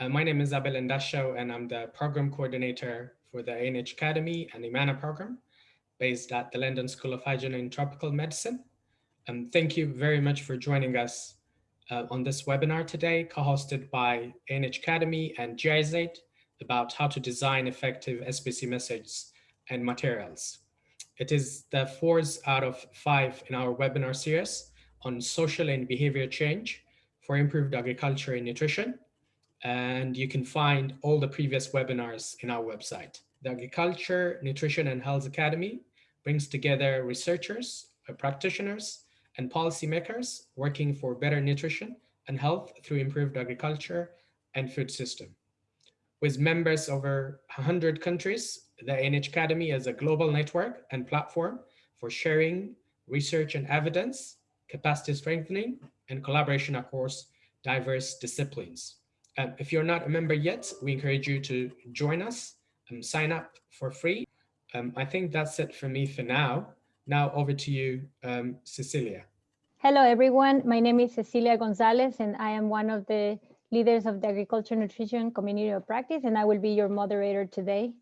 Uh, my name is Abel Endasho, and I'm the program coordinator for the ANH Academy and IMMANA program based at the London School of Hygiene and Tropical Medicine. Um, thank you very much for joining us uh, on this webinar today, co-hosted by ANH Academy and GIZ about how to design effective SBC messages and materials. It is the fourth out of five in our webinar series on social and behavior change for improved agriculture and nutrition. And you can find all the previous webinars in our website. The Agriculture, Nutrition and Health Academy brings together researchers, uh, practitioners, and policymakers working for better nutrition and health through improved agriculture and food system. With members over 100 countries, the ANH Academy is a global network and platform for sharing research and evidence, capacity strengthening, and collaboration across diverse disciplines. Um, if you're not a member yet, we encourage you to join us and sign up for free. Um, I think that's it for me for now. Now over to you, um, Cecilia. Hello, everyone. My name is Cecilia Gonzalez, and I am one of the leaders of the Agriculture Nutrition Community of Practice, and I will be your moderator today.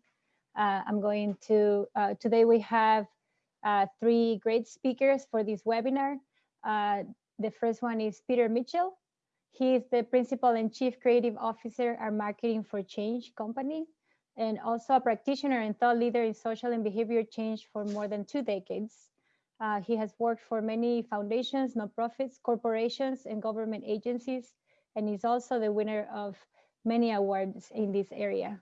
Uh, I'm going to, uh, today we have uh, three great speakers for this webinar. Uh, the first one is Peter Mitchell. He is the Principal and Chief Creative Officer at Marketing for Change company, and also a practitioner and thought leader in social and behavior change for more than two decades. Uh, he has worked for many foundations, nonprofits, corporations, and government agencies, and is also the winner of many awards in this area.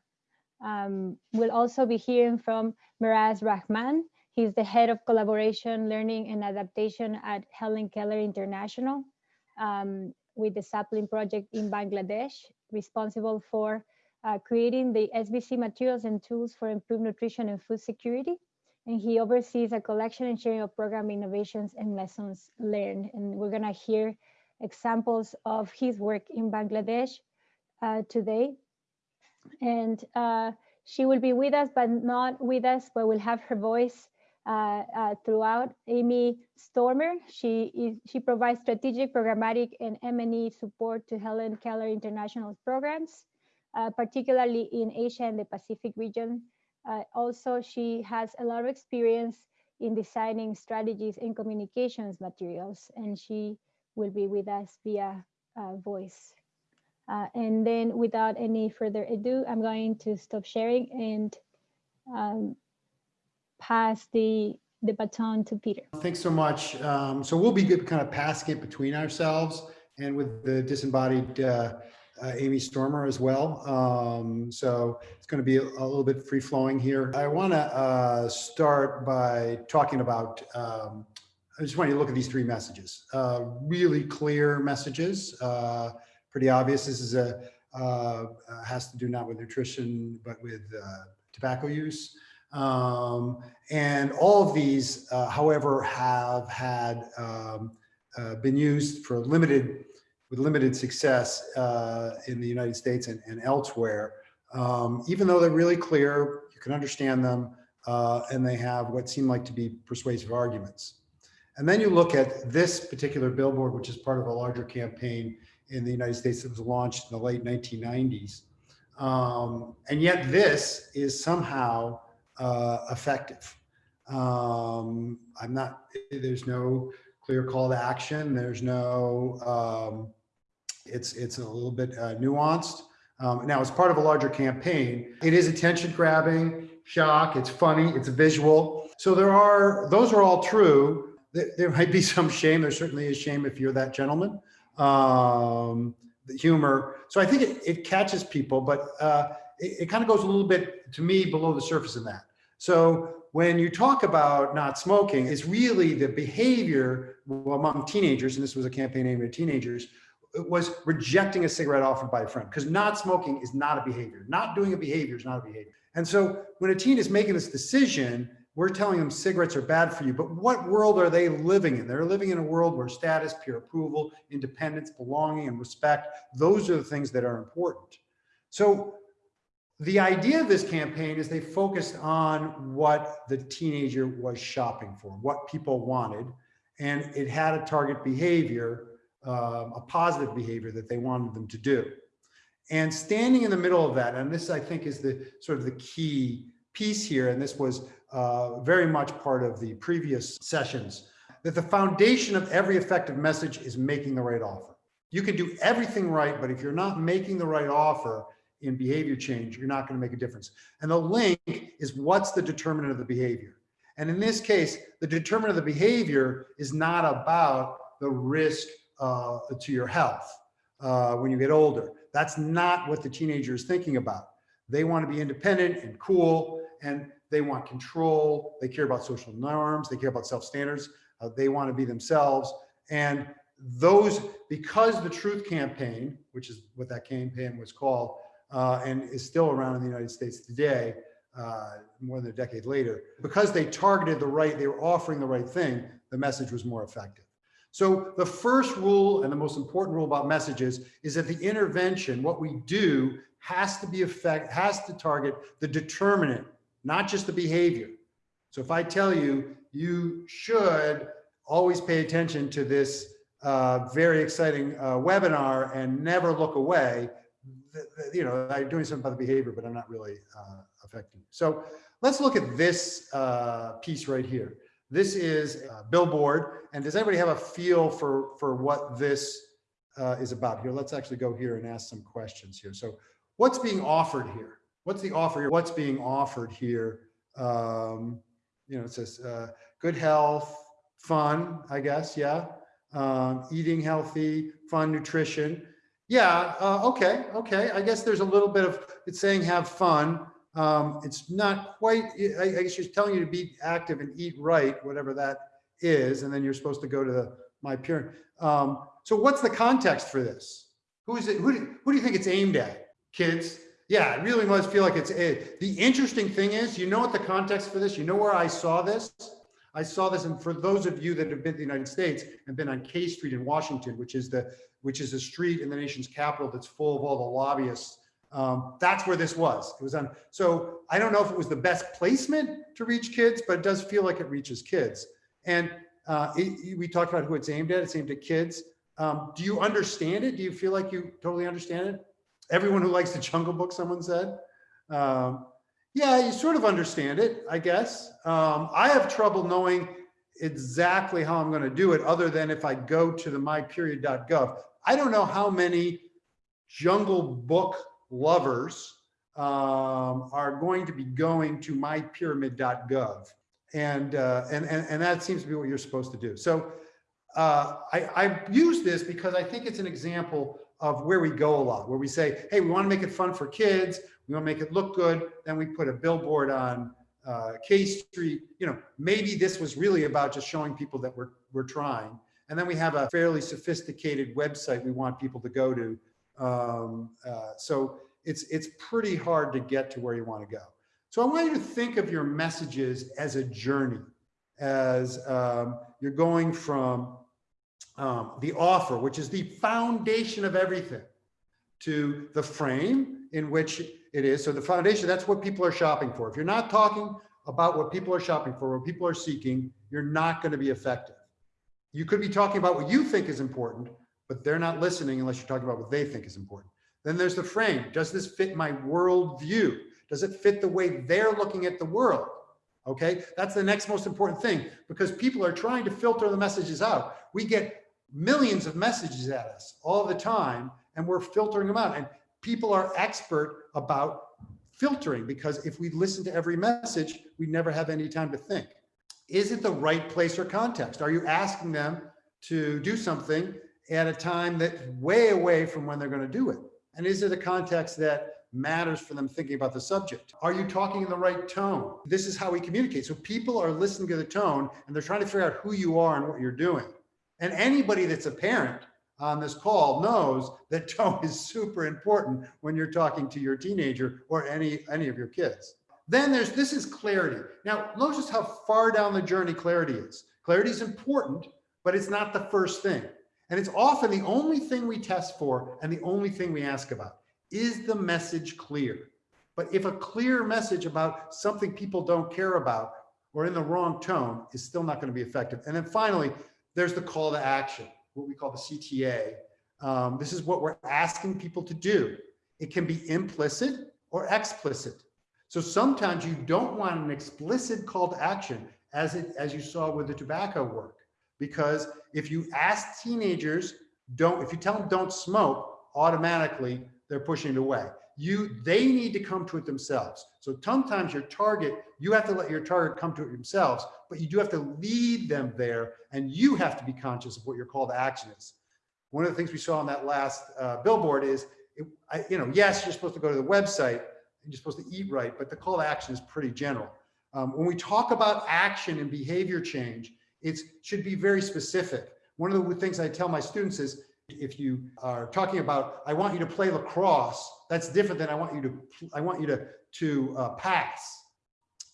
Um, we'll also be hearing from Miraz Rahman. He's the head of collaboration, learning, and adaptation at Helen Keller International um, with the Sapling Project in Bangladesh, responsible for uh, creating the SBC materials and tools for improved nutrition and food security. And he oversees a collection and sharing of program innovations and lessons learned. And we're gonna hear examples of his work in Bangladesh uh, today. And uh, she will be with us, but not with us, but we'll have her voice throughout. Amy Stormer, she is she provides strategic, programmatic, and M&E support to Helen Keller International programs, uh, particularly in Asia and the Pacific region. Uh, also, she has a lot of experience in designing strategies and communications materials, and she will be with us via uh, voice. Uh, and then without any further ado, I'm going to stop sharing and um, pass the, the baton to Peter. Thanks so much. Um, so we'll be kind of passing it between ourselves and with the disembodied uh, uh, Amy Stormer as well. Um, so it's going to be a, a, little bit free flowing here. I want to uh, start by talking about um, I just want you to look at these three messages. Uh, really clear messages, uh, pretty obvious. This is a uh, has to do not with nutrition, but with uh, tobacco use. Um, and all of these, uh, however, have had um, uh, been used for limited, with limited success in the United States and, and elsewhere. Um, even though they're really clear, you can understand them, and they have what seem like to be persuasive arguments. And then you look at this particular billboard, which is part of a larger campaign in the United States that was launched in the late 1990s. Um, and yet this is somehow uh, effective. Um, I'm not, there's no clear call to action. There's no, um, it's, it's a little bit uh, nuanced. Um, now, as part of a larger campaign, it is attention grabbing, shock, it's funny, it's visual. So there are, those are all true there, might be some shame. There certainly is shame if you're that gentleman. Um, the humor. So I think it, it catches people, but uh, it, it kind of goes a little bit to me below the surface in that. So when you talk about not smoking, it's really the behavior among teenagers, and this was a campaign aimed at teenagers, was rejecting a cigarette offered by a friend because not smoking is not a behavior. Not doing a behavior is not a behavior. And so when a teen is making this decision, we're telling them cigarettes are bad for you, but what world are they living in? They're living in a world where status, peer approval, independence, belonging, and respect, those are the things that are important. So the idea of this campaign is they focused on what the teenager was shopping for, what people wanted, and it had a target behavior, um, a positive behavior that they wanted them to do. And standing in the middle of that, and this I think is the sort of the key piece here, and this was uh, very much part of the previous sessions, that the foundation of every effective message is making the right offer. You can do everything right, but if you're not making the right offer in behavior change, you're not going to make a difference. And the link is what's the determinant of the behavior. And in this case, the determinant of the behavior is not about the risk uh, to your health uh, when you get older. That's not what the teenager is thinking about. They want to be independent and cool, and they want control. They care about social norms. They care about self-standards. Uh, they want to be themselves. And those, because the Truth Campaign, which is what that campaign was called, uh, and is still around in the United States today, uh, more than a decade later, because they targeted the right, they were offering the right thing, the message was more effective. So the first rule and the most important rule about messages is that the intervention, what we do has to be effect, has to target the determinant, not just the behavior. So if I tell you, you should always pay attention to this uh, very exciting uh, webinar and never look away, you know, I'm doing something about the behavior, but I'm not really uh, affecting. So let's look at this uh, piece right here. This is billboard. And does anybody have a feel for, for what this uh, is about here? Let's actually go here and ask some questions here. So what's being offered here? What's the offer here? What's being offered here? Um, you know, it says uh, good health, fun, I guess, yeah. Um, eating healthy, fun nutrition. Yeah, uh, okay, okay. I guess there's a little bit of, it's saying have fun. Um, it's not quite, I, I guess she's telling you to be active and eat right, whatever that is, and then you're supposed to go to the my parent. Um, so what's the context for this? Who is it? Who do, who do you think it's aimed at? Kids? Yeah, it really must feel like it's it. The interesting thing is, you know what the context for this? You know where I saw this? I saw this, and for those of you that have been to the United States and been on K Street in Washington, which is the which is a street in the nation's capital that's full of all the lobbyists um, that's where this was. It was on. So I don't know if it was the best placement to reach kids, but it does feel like it reaches kids. And uh, it, we talked about who it's aimed at. It's aimed at kids. Um, do you understand it? Do you feel like you totally understand it? Everyone who likes the Jungle Book, someone said. Um, yeah, you sort of understand it, I guess. Um, I have trouble knowing exactly how I'm going to do it other than if I go to the mypyramid.gov. I don't know how many Jungle Book lovers um, are going to be going to mypyramid.gov. And, uh, and, and, and that seems to be what you're supposed to do. So uh, I, I use this because I think it's an example of where we go a lot, where we say, hey, we want to make it fun for kids. We want to make it look good. Then we put a billboard on uh, K Street. You know, maybe this was really about just showing people that we're, we're trying. And then we have a fairly sophisticated website we want people to go to um, uh, so it's, it's pretty hard to get to where you want to go. So I want you to think of your messages as a journey, as um, you're going from um, the offer, which is the foundation of everything, to the frame in which it is. So the foundation, that's what people are shopping for. If you're not talking about what people are shopping for, what people are seeking, you're not going to be effective. You could be talking about what you think is important, but they're not listening unless you're talking about what they think is important. Then there's the frame. Does this fit my worldview? Does it fit the way they're looking at the world? Okay, that's the next most important thing because people are trying to filter the messages out. We get millions of messages at us all the time and we're filtering them out. And people are expert about filtering because if we listen to every message, we never have any time to think. Is it the right place or context? Are you asking them to do something at a time that's way away from when they're going to do it? And is it a context that matters for them thinking about the subject? Are you talking in the right tone? This is how we communicate. So people are listening to the tone and they're trying to figure out who you are and what you're doing. And anybody that's a parent on this call knows that tone is super important when you're talking to your teenager or any, any of your kids. Then there's, this is clarity. Now, notice how far down the journey clarity is. Clarity is important, but it's not the first thing. And it's often the only thing we test for and the only thing we ask about. Is the message clear? But if a clear message about something people don't care about or in the wrong tone is still not going to be effective. And then finally, there's the call to action, what we call the CTA. Um, this is what we're asking people to do. it can be implicit or explicit. So sometimes you don't want an explicit call to action as it as you saw with the tobacco work. Because if you ask teenagers, don't, if you tell them don't smoke, automatically they're pushing it away. You, they need to come to it themselves. So sometimes your target, you have to let your target come to it themselves, but you do have to lead them there and you have to be conscious of what your call to action is. One of the things we saw on that last uh, billboard is, it, I, you know, yes, you're supposed to go to the website and you're supposed to eat right, but the call to action is pretty general. Um, when we talk about action and behavior change, it should be very specific. One of the things I tell my students is, if you are talking about, I want you to play lacrosse, that's different than I want you to, I want you to, to uh, pass.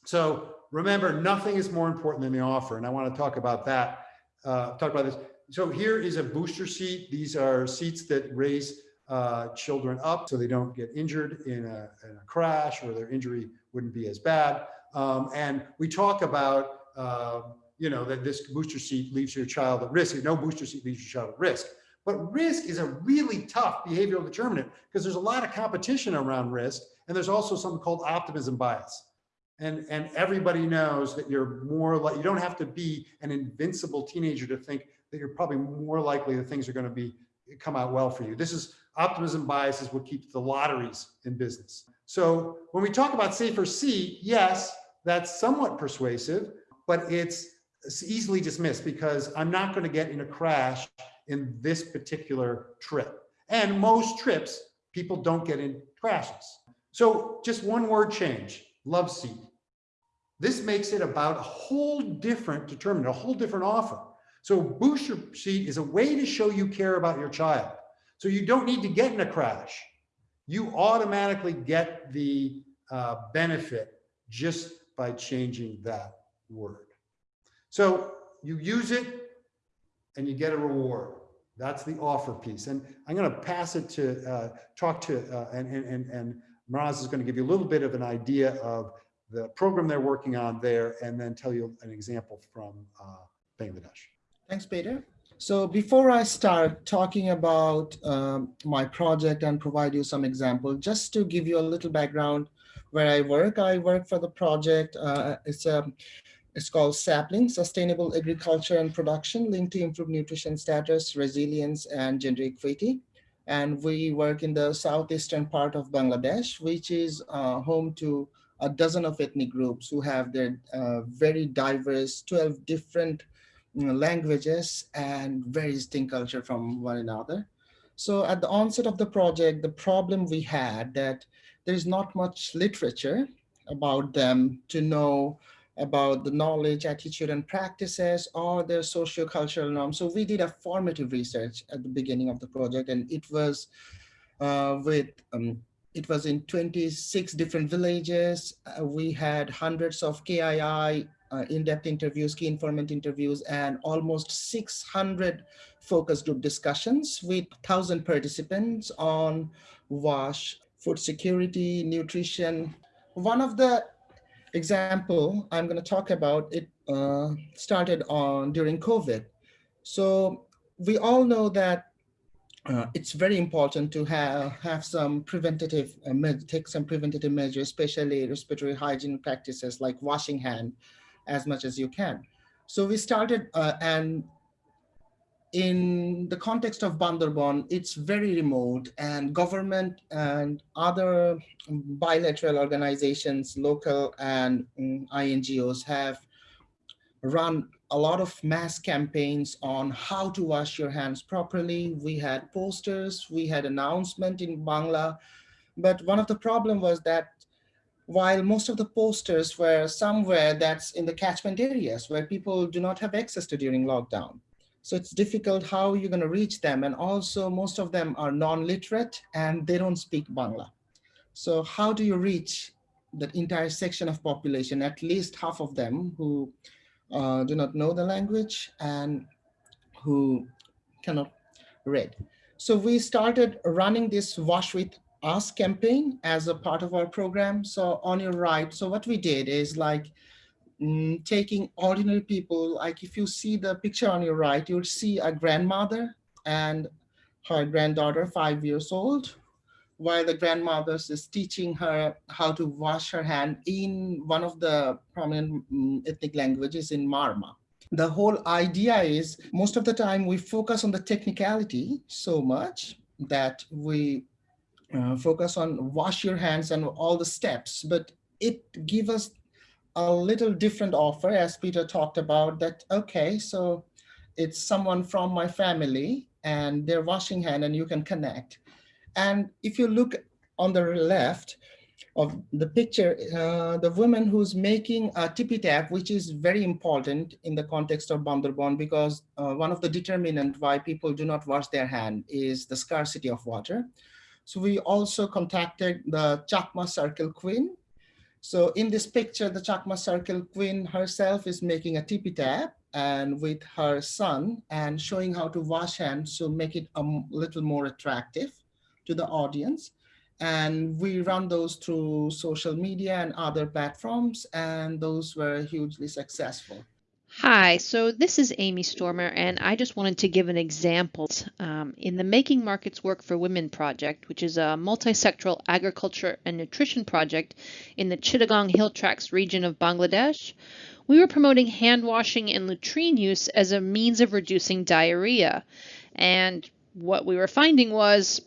So remember, nothing is more important than the offer. And I want to talk about that, uh, talk about this. So here is a booster seat. These are seats that raise uh, children up so they don't get injured in a, in a, crash or their injury wouldn't be as bad. Um, and we talk about, uh, you know, that this booster seat leaves your child at risk. No booster seat leaves your child at risk. But risk is a really tough behavioral determinant because there's a lot of competition around risk. And there's also something called optimism bias. And, and everybody knows that you're more like, you don't have to be an invincible teenager to think that you're probably more likely that things are going to be come out well for you. This is optimism bias is what keeps the lotteries in business. So when we talk about safer seat, yes, that's somewhat persuasive, but it's easily dismissed because I'm not going to get in a crash in this particular trip. And most trips, people don't get in crashes. So just one word change, love seat. This makes it about a whole different determinant, a whole different offer. So booster seat is a way to show you care about your child. So you don't need to get in a crash. You automatically get the uh, benefit just by changing that word. So you use it and you get a reward. That's the offer piece. And I'm going to pass it to uh, talk to, uh, and, and, and Miraz is going to give you a little bit of an idea of the program they're working on there, and then tell you an example from uh, Bangladesh. Thanks, Peter. So before I start talking about um, my project and provide you some example, just to give you a little background where I work, I work for the project. Uh, it's a it's called Sapling, Sustainable Agriculture and Production linked to improve nutrition status, resilience, and gender equity. And we work in the southeastern part of Bangladesh, which is uh, home to a dozen of ethnic groups who have their uh, very diverse 12 different languages and very distinct culture from one another. So at the onset of the project, the problem we had that there's not much literature about them to know about the knowledge, attitude, and practices or their socio-cultural norms. So we did a formative research at the beginning of the project, and it was uh, with um, it was in 26 different villages. Uh, we had hundreds of KII uh, in-depth interviews, key informant interviews, and almost 600 focus group discussions with 1,000 participants on WASH, food security, nutrition. One of the example I'm going to talk about, it uh, started on during COVID. So we all know that uh, it's very important to have, have some preventative, uh, take some preventative measures, especially respiratory hygiene practices like washing hand as much as you can. So we started uh, and in the context of Bandarban, it's very remote and government and other bilateral organizations, local and um, INGOs have run a lot of mass campaigns on how to wash your hands properly. We had posters, we had announcement in Bangla, but one of the problem was that while most of the posters were somewhere that's in the catchment areas where people do not have access to during lockdown. So it's difficult how you're going to reach them. And also most of them are non-literate and they don't speak Bangla. So how do you reach that entire section of population, at least half of them who uh, do not know the language and who cannot read. So we started running this Wash With Us campaign as a part of our program. So on your right, so what we did is like mm, taking ordinary people, like if you see the picture on your right, you'll see a grandmother and her granddaughter, five years old, while the grandmother is teaching her how to wash her hand in one of the prominent mm, ethnic languages in Marma. The whole idea is most of the time we focus on the technicality so much that we uh, focus on wash your hands and all the steps, but it gives us a little different offer as Peter talked about that, okay, so it's someone from my family and they're washing hand and you can connect. And if you look on the left of the picture, uh, the woman who's making a tippy tap, which is very important in the context of Bandarban, because uh, one of the determinant why people do not wash their hand is the scarcity of water. So we also contacted the Chakma Circle Queen. So in this picture, the Chakma Circle Queen herself is making a tippy tap and with her son and showing how to wash hands to make it a little more attractive to the audience. And we run those through social media and other platforms, and those were hugely successful. Hi, so this is Amy Stormer, and I just wanted to give an example. Um, in the Making Markets Work for Women project, which is a multi-sectoral agriculture and nutrition project in the Chittagong Hill Tracts region of Bangladesh, we were promoting hand washing and latrine use as a means of reducing diarrhea. And what we were finding was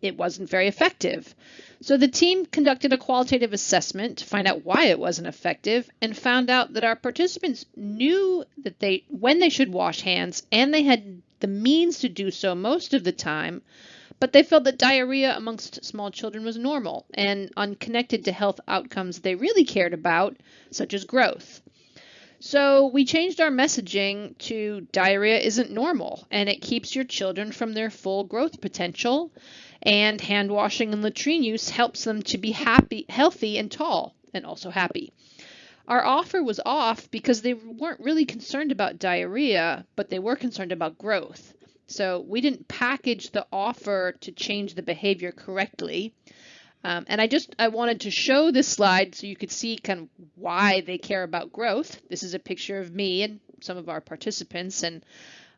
it wasn't very effective. So the team conducted a qualitative assessment to find out why it wasn't effective and found out that our participants knew that they when they should wash hands and they had the means to do so most of the time, but they felt that diarrhea amongst small children was normal and unconnected to health outcomes they really cared about, such as growth. So we changed our messaging to diarrhea isn't normal and it keeps your children from their full growth potential and hand washing and latrine use helps them to be happy, healthy and tall and also happy. Our offer was off because they weren't really concerned about diarrhea, but they were concerned about growth. So we didn't package the offer to change the behavior correctly. Um, and I just I wanted to show this slide so you could see kind of why they care about growth. This is a picture of me and some of our participants, and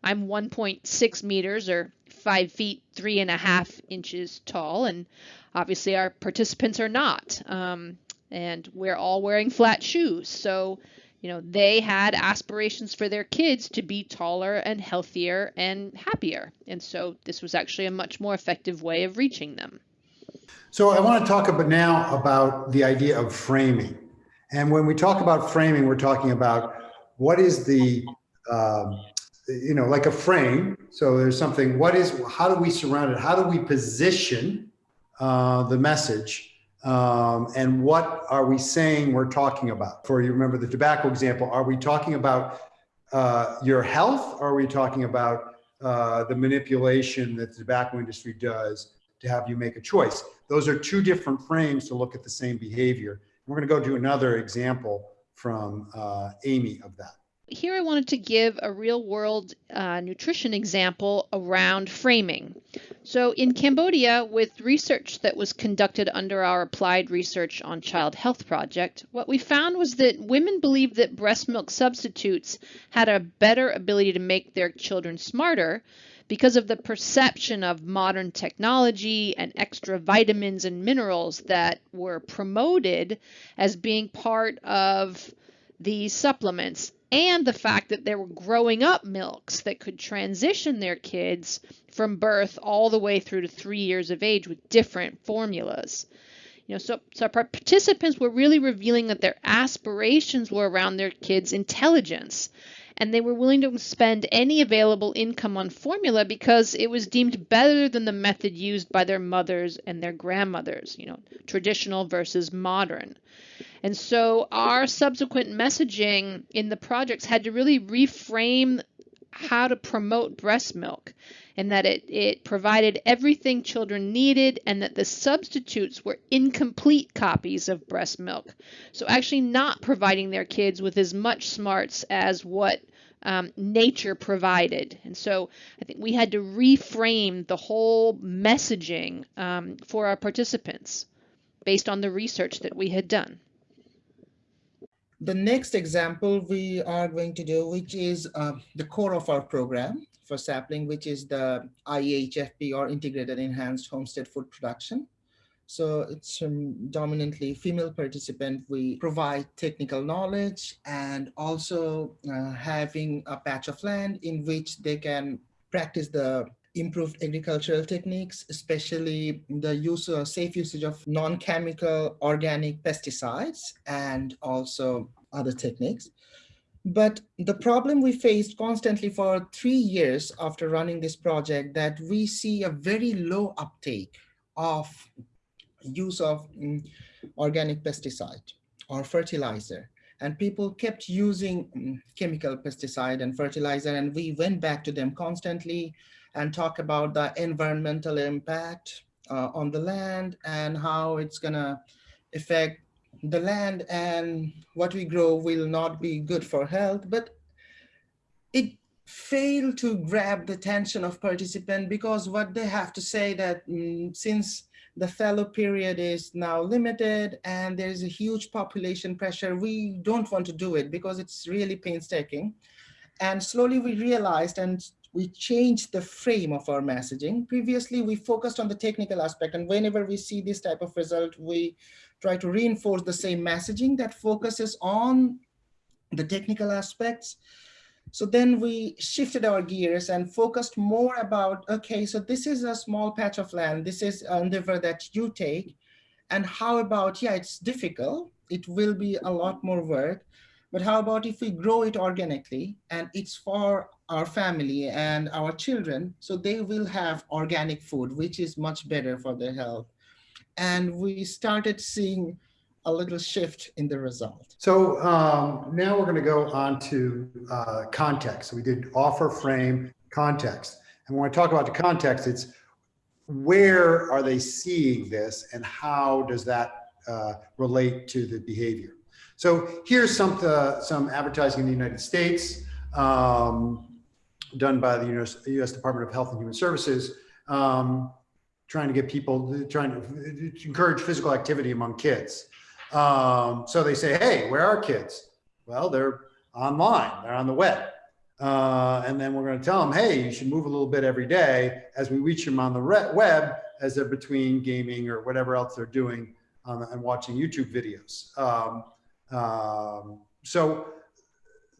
I'm 1.6 meters or five feet three and a half inches tall, and obviously our participants are not. Um, and we're all wearing flat shoes, so you know they had aspirations for their kids to be taller and healthier and happier, and so this was actually a much more effective way of reaching them. So I want to talk about now about the idea of framing. And when we talk about framing, we're talking about what is the, um, you know, like a frame. So there's something, what is, how do we surround it? How do we position uh, the message? Um, and what are we saying we're talking about? For you remember the tobacco example, are we talking about uh, your health? Are we talking about uh, the manipulation that the tobacco industry does to have you make a choice. Those are two different frames to look at the same behavior. We're going to go to another example from uh, Amy of that. Here I wanted to give a real world uh, nutrition example around framing. So in Cambodia, with research that was conducted under our Applied Research on Child Health project, what we found was that women believed that breast milk substitutes had a better ability to make their children smarter because of the perception of modern technology and extra vitamins and minerals that were promoted as being part of these supplements and the fact that there were growing up milks that could transition their kids from birth all the way through to three years of age with different formulas. You know, so, so our participants were really revealing that their aspirations were around their kids' intelligence and they were willing to spend any available income on formula because it was deemed better than the method used by their mothers and their grandmothers, you know, traditional versus modern. And so our subsequent messaging in the projects had to really reframe how to promote breast milk and that it, it provided everything children needed and that the substitutes were incomplete copies of breast milk. So, actually, not providing their kids with as much smarts as what um, nature provided. And so I think we had to reframe the whole messaging um, for our participants based on the research that we had done. The next example we are going to do, which is uh, the core of our program, for sapling, which is the IEHFP or Integrated Enhanced Homestead Food Production. So it's um, dominantly female participant. We provide technical knowledge and also uh, having a patch of land in which they can practice the improved agricultural techniques, especially the use of safe usage of non-chemical organic pesticides and also other techniques. But the problem we faced constantly for three years after running this project that we see a very low uptake of use of um, organic pesticide or fertilizer. And people kept using um, chemical pesticide and fertilizer and we went back to them constantly and talk about the environmental impact uh, on the land and how it's gonna affect the land and what we grow will not be good for health, but it failed to grab the attention of participants because what they have to say that mm, since the fallow period is now limited and there's a huge population pressure, we don't want to do it because it's really painstaking. And slowly we realized and we changed the frame of our messaging. Previously, we focused on the technical aspect and whenever we see this type of result, we try to reinforce the same messaging that focuses on the technical aspects. So then we shifted our gears and focused more about, okay, so this is a small patch of land. This is an endeavor that you take. And how about, yeah, it's difficult. It will be a lot more work. But how about if we grow it organically and it's for our family and our children, so they will have organic food, which is much better for their health and we started seeing a little shift in the result. So um, now we're going to go on to uh, context. We did offer, frame, context. And when I talk about the context, it's where are they seeing this and how does that uh, relate to the behavior? So here's some, uh, some advertising in the United States um, done by the US, US, Department of Health and Human Services. Um, trying to get people trying to encourage physical activity among kids. Um, so they say, hey, where are kids? Well, they're online, they're on the web. Uh, and then we're going to tell them, hey, you should move a little bit every day as we reach them on the web as they're between gaming or whatever else they're doing the, and watching YouTube videos. Um, um, so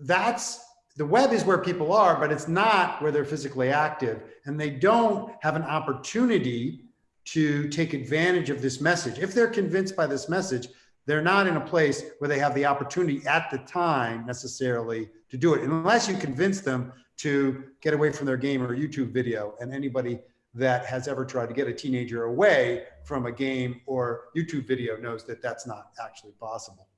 that's the web is where people are, but it's not where they're physically active. And they don't have an opportunity to take advantage of this message. If they're convinced by this message, they're not in a place where they have the opportunity at the time necessarily to do it, unless you convince them to get away from their game or YouTube video. And anybody that has ever tried to get a teenager away from a game or YouTube video knows that that's not actually possible.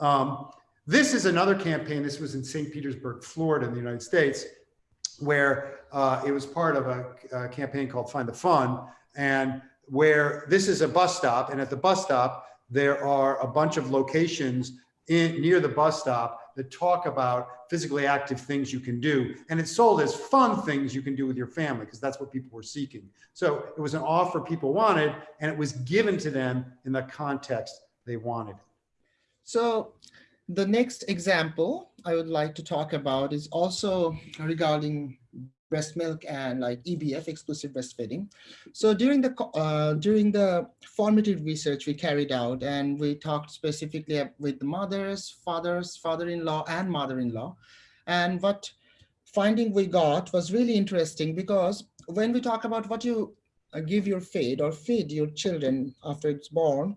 Um, this is another campaign. This was in St. Petersburg, Florida in the United States, where uh, it was part of a, a, campaign called Find the Fun, and where this is a bus stop, and at the bus stop, there are a bunch of locations in, near the bus stop that talk about physically active things you can do. And it's sold as fun things you can do with your family because that's what people were seeking. So it was an offer people wanted and it was given to them in the context they wanted. So the next example I would like to talk about is also regarding breast milk and like EBF, exclusive breastfeeding. So during the uh, during the formative research we carried out and we talked specifically with the mothers, fathers, father-in-law and mother-in-law. And what finding we got was really interesting because when we talk about what you uh, give your feed or feed your children after it's born,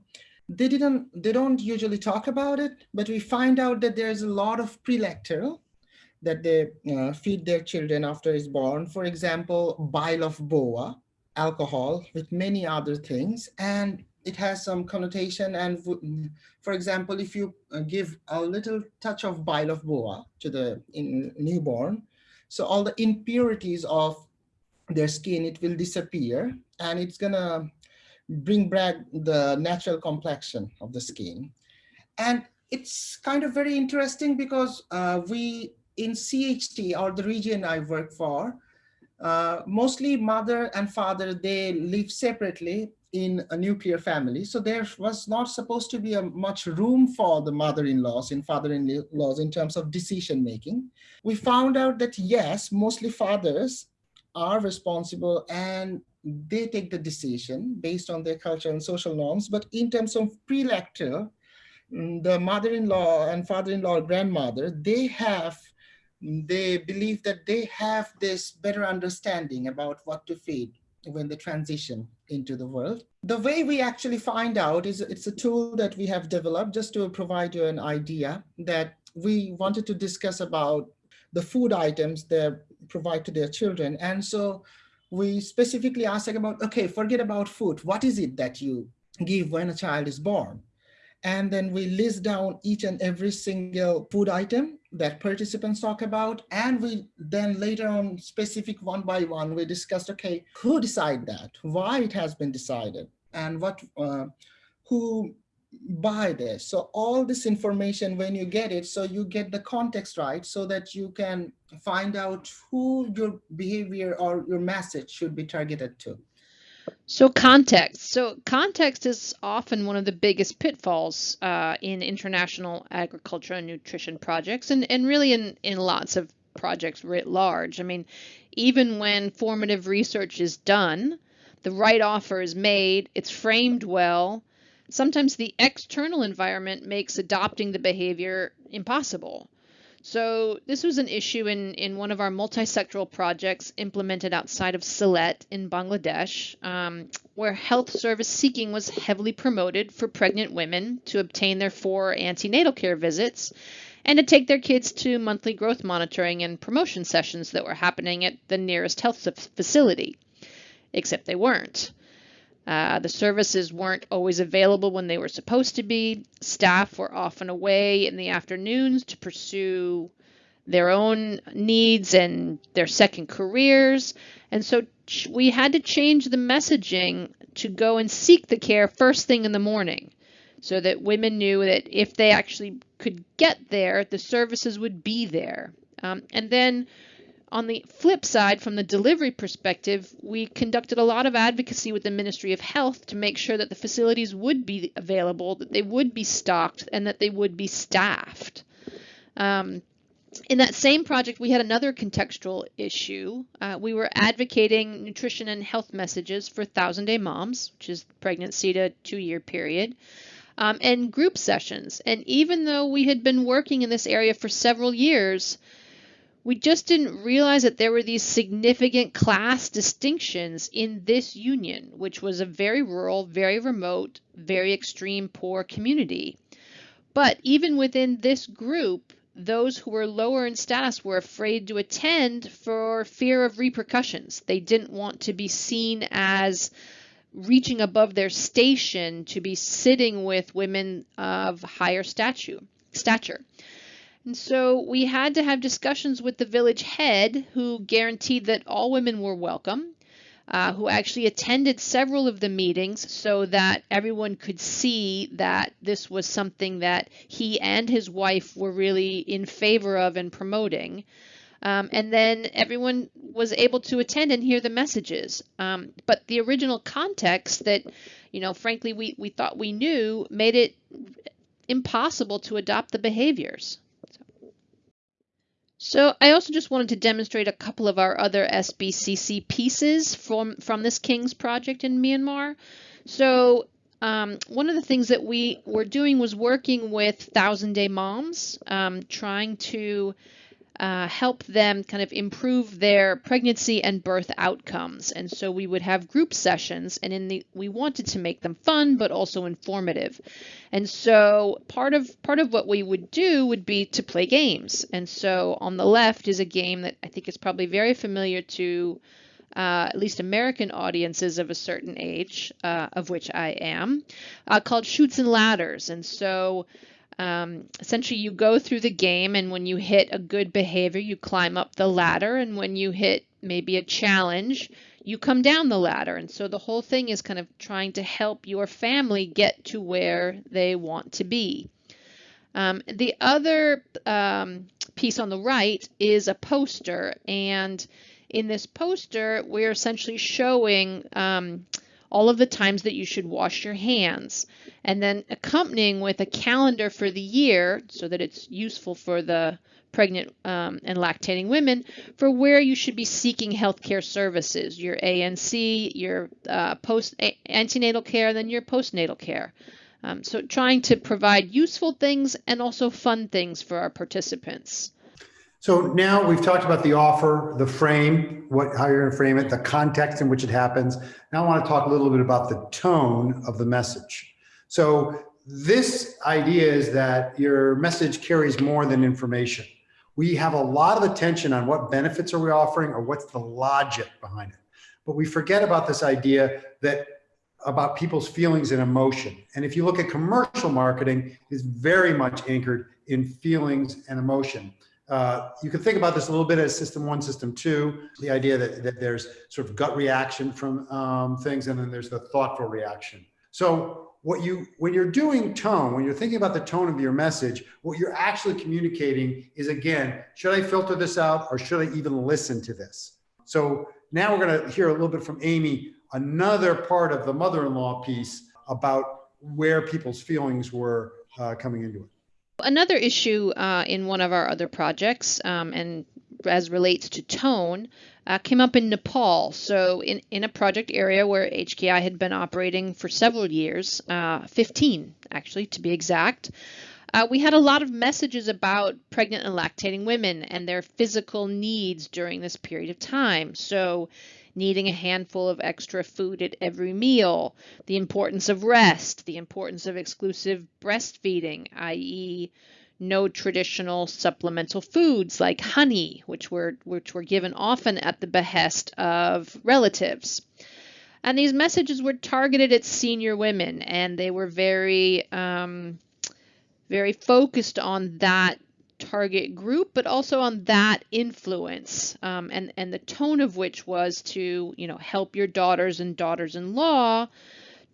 they didn't they don't usually talk about it but we find out that there's a lot of prelacteal that they uh, feed their children after it's born. For example bile of boa alcohol with many other things and it has some connotation and for example if you uh, give a little touch of bile of boa to the newborn so all the impurities of their skin it will disappear and it's gonna bring back the natural complexion of the skin. And it's kind of very interesting because uh, we in CHT or the region I work for, uh, mostly mother and father, they live separately in a nuclear family. So there was not supposed to be a much room for the mother-in-laws and father-in-laws in terms of decision making. We found out that yes, mostly fathers are responsible and they take the decision based on their culture and social norms. But in terms of prelacteal, mm, the mother-in-law and father-in-law grandmother, they have, they believe that they have this better understanding about what to feed when they transition into the world. The way we actually find out is it's a tool that we have developed just to provide you an idea that we wanted to discuss about the food items they provide to their children. And so we specifically asked about, okay, forget about food. What is it that you give when a child is born? And then we list down each and every single food item that participants talk about. And we then later on specific one by one, we discussed, okay, who decide that, why it has been decided and what, uh, who buy this. So all this information, when you get it, so you get the context right so that you can find out who your behavior or your message should be targeted to. So context. So context is often one of the biggest pitfalls uh, in international agriculture and nutrition projects, and, and really in, in lots of projects writ large. I mean, even when formative research is done, the right offer is made, it's framed well, sometimes the external environment makes adopting the behavior impossible. So this was an issue in, in one of our multisectoral projects implemented outside of Sylhet in Bangladesh, um, where health service seeking was heavily promoted for pregnant women to obtain their four antenatal care visits and to take their kids to monthly growth monitoring and promotion sessions that were happening at the nearest health facility. Except they weren't. Uh, the services weren't always available when they were supposed to be. Staff were often away in the afternoons to pursue their own needs and their second careers. And so we had to change the messaging to go and seek the care first thing in the morning so that women knew that if they actually could get there, the services would be there. Um, and then on the flip side, from the delivery perspective, we conducted a lot of advocacy with the Ministry of Health to make sure that the facilities would be available, that they would be stocked, and that they would be staffed. Um, in that same project, we had another contextual issue. Uh, we were advocating nutrition and health messages for thousand day moms, which is pregnancy to two year period, um, and group sessions. And even though we had been working in this area for several years, we just didn't realize that there were these significant class distinctions in this union, which was a very rural, very remote, very extreme poor community. But even within this group, those who were lower in status were afraid to attend for fear of repercussions. They didn't want to be seen as reaching above their station to be sitting with women of higher stature. stature. And so we had to have discussions with the village head who guaranteed that all women were welcome, uh, who actually attended several of the meetings so that everyone could see that this was something that he and his wife were really in favor of and promoting. Um, and then everyone was able to attend and hear the messages. Um, but the original context that, you know, frankly, we, we thought we knew made it impossible to adopt the behaviors. So I also just wanted to demonstrate a couple of our other SBCC pieces from, from this King's project in Myanmar. So um, one of the things that we were doing was working with Thousand Day Moms, um, trying to uh, help them kind of improve their pregnancy and birth outcomes. And so we would have group sessions, and in the we wanted to make them fun but also informative. And so part of part of what we would do would be to play games. And so on the left is a game that I think is probably very familiar to uh, at least American audiences of a certain age, uh, of which I am, uh, called Chutes and Ladders. And so um, essentially, you go through the game, and when you hit a good behavior, you climb up the ladder. And when you hit maybe a challenge, you come down the ladder. And so the whole thing is kind of trying to help your family get to where they want to be. Um, the other um, piece on the right is a poster. And in this poster, we're essentially showing um, all of the times that you should wash your hands, and then accompanying with a calendar for the year so that it's useful for the pregnant um, and lactating women for where you should be seeking healthcare services, your ANC, your uh, post antenatal care, then your postnatal care. Um, so trying to provide useful things and also fun things for our participants. So now we've talked about the offer, the frame, what, how you're going to frame it, the context in which it happens. Now I want to talk a little bit about the tone of the message. So this idea is that your message carries more than information. We have a lot of attention on what benefits are we offering or what's the logic behind it. But we forget about this idea that about people's feelings and emotion. And if you look at commercial marketing, is very much anchored in feelings and emotion. Uh, you can think about this a little bit as system one, system two, the idea that, that there's sort of gut reaction from um, things, and then there's the thoughtful reaction. So what you, when you're doing tone, when you're thinking about the tone of your message, what you're actually communicating is again, should I filter this out or should I even listen to this? So now we're going to hear a little bit from Amy another part of the mother-in-law piece about where people's feelings were uh, coming into it. Another issue uh, in one of our other projects, um, and as relates to tone, uh, came up in Nepal. So, in, in a project area where HKI had been operating for several years, uh, 15 actually to be exact, uh, we had a lot of messages about pregnant and lactating women and their physical needs during this period of time. So, needing a handful of extra food at every meal, the importance of rest, the importance of exclusive breastfeeding, i.e., no traditional supplemental foods like honey, which were which were given often at the behest of relatives. And these messages were targeted at senior women, and they were very um, very focused on that target group, but also on that influence, um, and and the tone of which was to you know help your daughters and daughters-in-law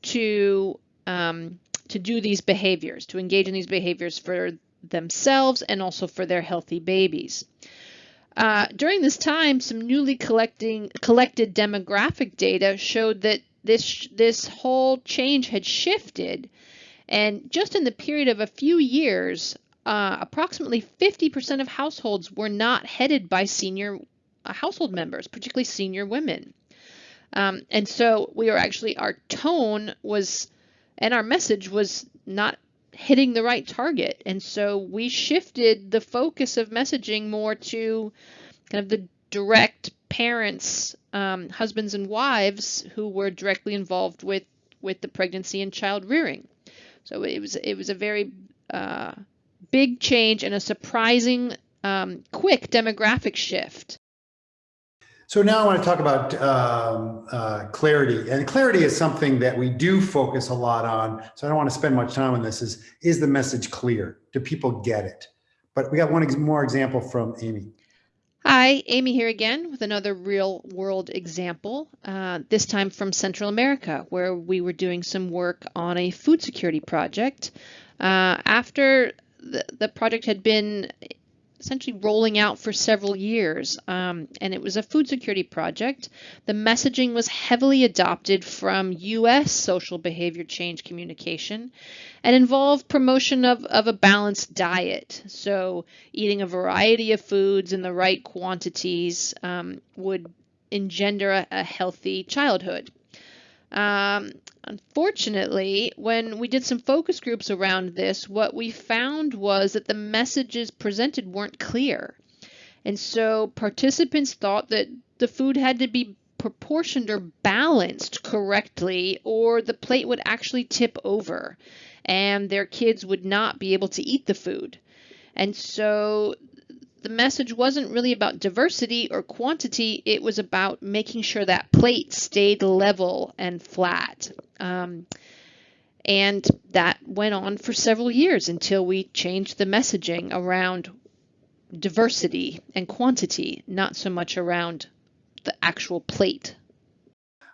to um, to do these behaviors, to engage in these behaviors for themselves and also for their healthy babies. Uh, during this time, some newly collecting collected demographic data showed that this this whole change had shifted, and just in the period of a few years, uh, approximately 50% of households were not headed by senior uh, household members, particularly senior women. Um, and so we were actually, our tone was, and our message was not hitting the right target. And so we shifted the focus of messaging more to kind of the direct parents, um, husbands and wives who were directly involved with, with the pregnancy and child rearing. So it was, it was a very, uh, big change and a surprising um, quick demographic shift. So now I want to talk about um, uh, clarity, and clarity is something that we do focus a lot on. So I don't want to spend much time on this. Is is the message clear? Do people get it? But we got one ex more example from Amy. Hi, Amy here again with another real world example, uh, this time from Central America, where we were doing some work on a food security project. Uh, after the, project had been essentially rolling out for several years, um, and it was a food security project. The messaging was heavily adopted from U.S. social behavior change communication and involved promotion of, of a balanced diet. So, eating a variety of foods in the right quantities um, would engender a, a healthy childhood. Um, unfortunately, when we did some focus groups around this, what we found was that the messages presented weren't clear. And so participants thought that the food had to be proportioned or balanced correctly, or the plate would actually tip over and their kids would not be able to eat the food. And so the message wasn't really about diversity or quantity, it was about making sure that plate stayed level and flat. Um, and that went on for several years until we changed the messaging around diversity and quantity, not so much around the actual plate.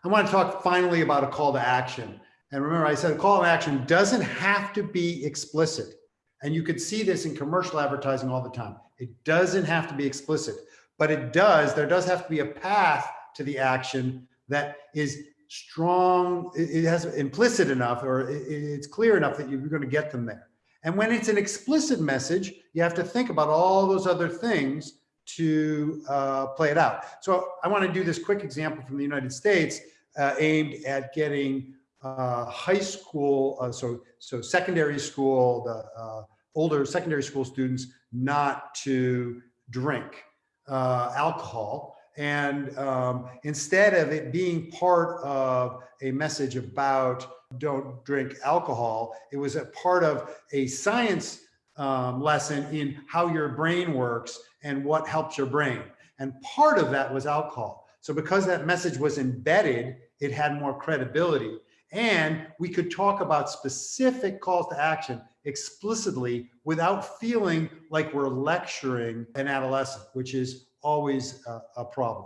I want to talk finally about a call to action. And remember, I said a call to action doesn't have to be explicit. And you could see this in commercial advertising all the time. It doesn't have to be explicit, but it does, there does have to be a path to the action that is strong, it, has implicit enough or it's clear enough that you're going to get them there. And when it's an explicit message, you have to think about all those other things to uh, play it out. So I want to do this quick example from the United States uh, aimed at getting uh, high school, uh, so so secondary school, the uh, older secondary school students not to drink uh, alcohol. And um, instead of it being part of a message about don't drink alcohol, it was a part of a science um, lesson in how your brain works and what helps your brain. And part of that was alcohol. So because that message was embedded, it had more credibility. And we could talk about specific calls to action explicitly without feeling like we're lecturing an adolescent, which is always a, a problem.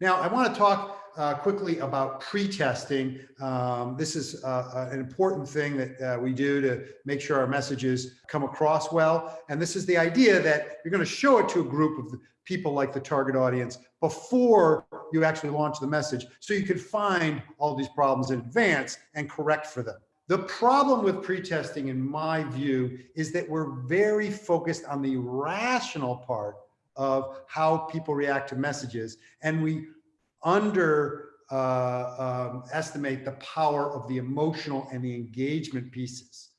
Now, I want to talk uh, quickly about pre-testing. Um, this is uh, uh, an important thing that uh, we do to make sure our messages come across well. And this is the idea that you're going to show it to a group of people like the target audience before you actually launch the message so you can find all these problems in advance and correct for them. The problem with pre-testing, in my view, is that we're very focused on the rational part of how people react to messages. And we under uh, um, estimate the power of the emotional and the engagement pieces.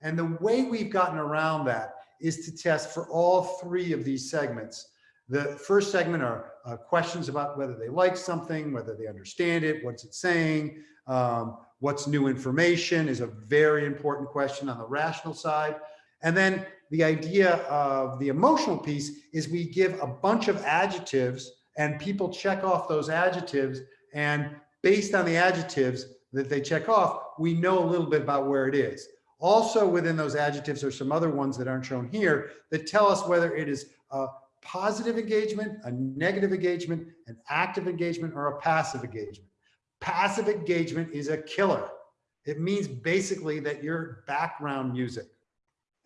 And the way we've gotten around that is to test for all three of these segments. The first segment are uh, questions about whether they like something, whether they understand it, what's it saying, um, what's new information is a very important question on the rational side. And then the idea of the emotional piece is we give a bunch of adjectives and people check off those adjectives and based on the adjectives that they check off, we know a little bit about where it is. Also within those adjectives are some other ones that aren't shown here that tell us whether it is a positive engagement, a negative engagement, an active engagement, or a passive engagement. Passive engagement is a killer. It means basically that you're background music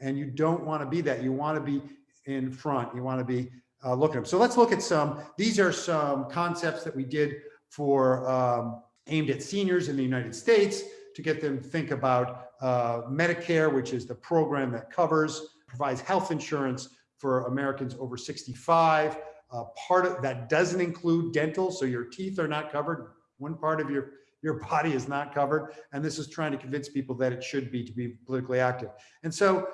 and you don't want to be that. You want to be in front. You want to be uh, look at them. So let's look at some, these are some concepts that we did for um, aimed at seniors in the United States to get them think about uh, Medicare, which is the program that covers, provides health insurance for Americans over 65. Uh, part of that doesn't include dental, so your teeth are not covered. One part of your your body is not covered. And this is trying to convince people that it should be to be politically active. And so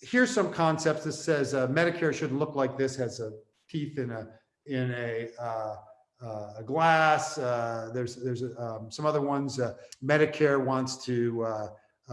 here's some concepts. This says uh, Medicare should look like this, has a teeth in a in a uh, uh, a glass. Uh, there's there's um, some other ones. Uh, Medicare wants to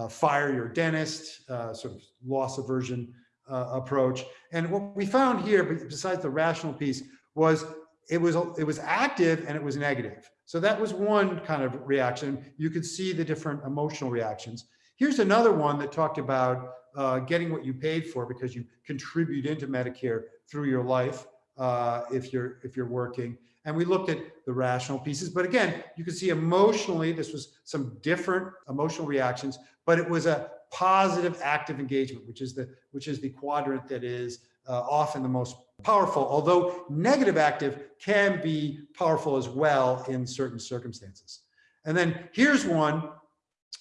fire your dentist, sort of loss aversion approach. And what we found here, besides the rational piece, was it was it was active and it was negative. So that was one kind of reaction. You could see the different emotional reactions. Here's another one that talked about uh, getting what you paid for because you contribute into Medicare through your life uh, if you're if you're working. And we looked at the rational pieces, but again, you can see emotionally, this was some different emotional reactions, but it was a positive active engagement, which is the which is the quadrant that is uh, often the most powerful, although negative active can be powerful as well in certain circumstances. And then here's one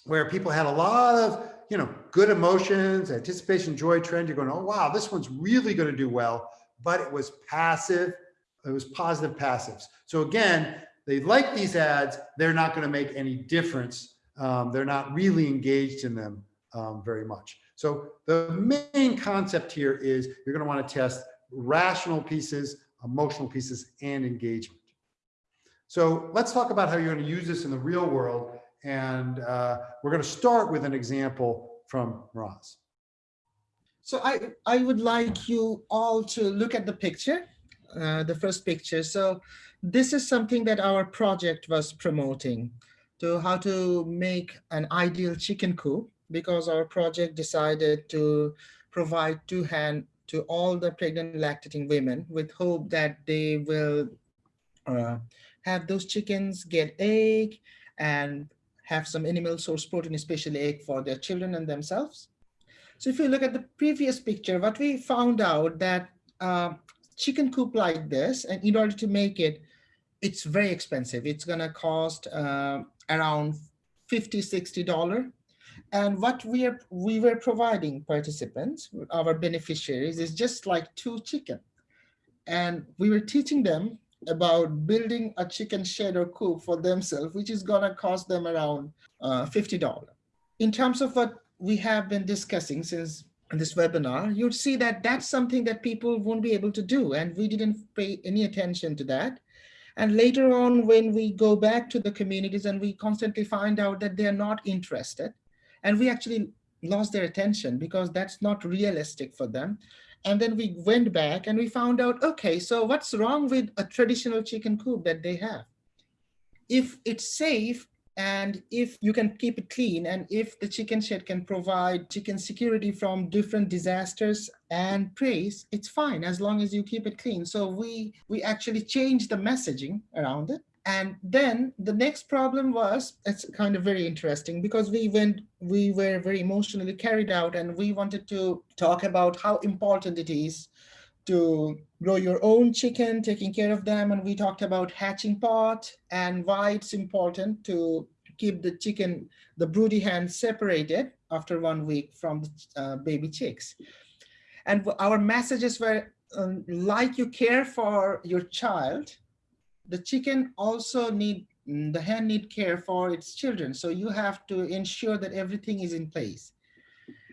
where people had a lot of, you know, good emotions, anticipation, joy, trend. You're going, oh, wow, this one's really going to do well, but it was passive. It was positive passives. So again, they like these ads. They're not going to make any difference. Um, they're not really engaged in them um, very much. So the main concept here is you're going to want to test rational pieces, emotional pieces, and engagement. So let's talk about how you're going to use this in the real world. And uh, we're going to start with an example from Roz. So I, I would like you all to look at the picture, uh, the first picture. So this is something that our project was promoting to how to make an ideal chicken coop because our project decided to provide two hand to all the pregnant lactating women with hope that they will uh, have those chickens get egg and have some animal source protein, especially egg for their children and themselves. So if you look at the previous picture, what we found out that uh, chicken coop like this, and in order to make it it's very expensive. It's to cost uh, around 50 $60. And what we are we were providing participants, our beneficiaries, is just like two chicken. And we were teaching them about building a chicken shed or coop for themselves, which is gonna cost them around uh, $50. In terms of what we have been discussing since this webinar, you'd see that that's something that people won't be able to do. And we didn't pay any attention to that. And later on, when we go back to the communities and we constantly find out that they're not interested, and we actually lost their attention because that's not realistic for them. And then we went back and we found out, okay, so what's wrong with a traditional chicken coop that they have? If it's safe and if you can keep it clean and if the chicken shed can provide chicken security from different disasters and preys, it's fine as long as you keep it clean. So we, we actually changed the messaging around it. And then the next problem was, it's kind of very interesting because we went, we were very emotionally carried out and we wanted to talk about how important it is to grow your own chicken, taking care of them. And we talked about hatching pot and why it's important to keep the chicken, the broody hen separated after one week from the uh, baby chicks. And our messages were um, like you care for your child, the chicken also need, mm, the hen need care for its children. So you have to ensure that everything is in place.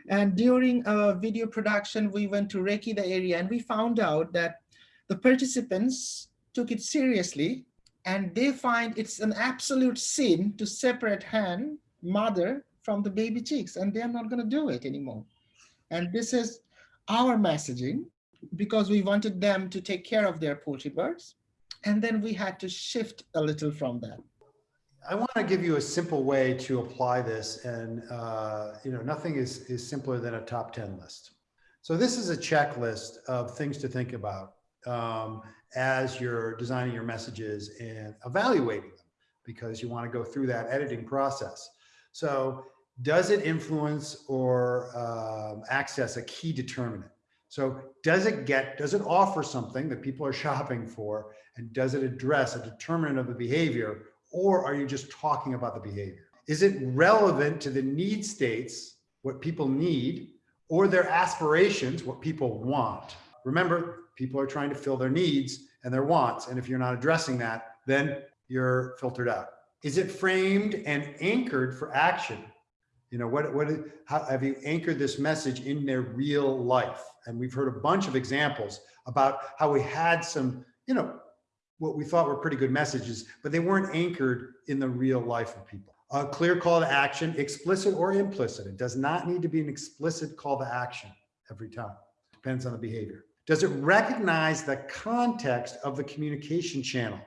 And during a video production, we went to Reiki, the area, and we found out that the participants took it seriously and they find it's an absolute sin to separate hen, mother from the baby chicks, and they're not gonna do it anymore. And this is our messaging because we wanted them to take care of their poultry birds. And then we had to shift a little from that. I want to give you a simple way to apply this and, uh, you know, nothing is, is simpler than a top 10 list. So this is a checklist of things to think about um, as you're designing your messages and evaluating them because you want to go through that editing process. So does it influence or um, access a key determinant? So does it get, does it offer something that people are shopping for? And does it address a determinant of the behavior? Or are you just talking about the behavior? Is it relevant to the need states, what people need, or their aspirations, what people want? Remember, people are trying to fill their needs and their wants. And if you're not addressing that, then you're filtered out. Is it framed and anchored for action? You know, what, what, how have you anchored this message in their real life? And we've heard a bunch of examples about how we had some, you know, what we thought were pretty good messages, but they weren't anchored in the real life of people. A clear call to action, explicit or implicit. It does not need to be an explicit call to action every time. Depends on the behavior. Does it recognize the context of the communication channel?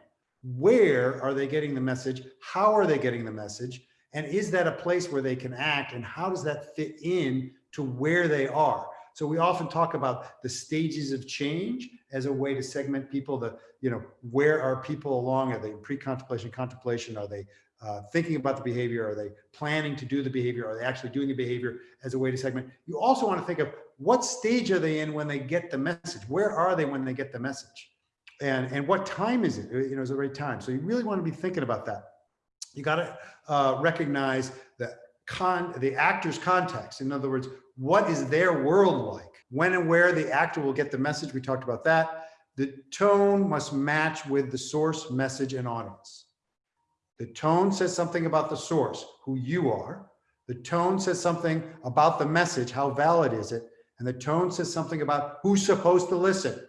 Where are they getting the message? How are they getting the message? And is that a place where they can act? And how does that fit in to where they are? So we often talk about the stages of change as a way to segment people, the, you know, where are people along? Are they pre-contemplation, contemplation? Are they uh, thinking about the behavior? Are they planning to do the behavior? Are they actually doing the behavior as a way to segment? You also want to think of what stage are they in when they get the message? Where are they when they get the message? And, and what time is it? You know, is the right time. So you really want to be thinking about that. You got to uh, recognize the con the actor's context. In other words, what is their world like? When and where the actor will get the message. We talked about that. The tone must match with the source, message, and audience. The tone says something about the source, who you are. The tone says something about the message, how valid is it? And the tone says something about who's supposed to listen.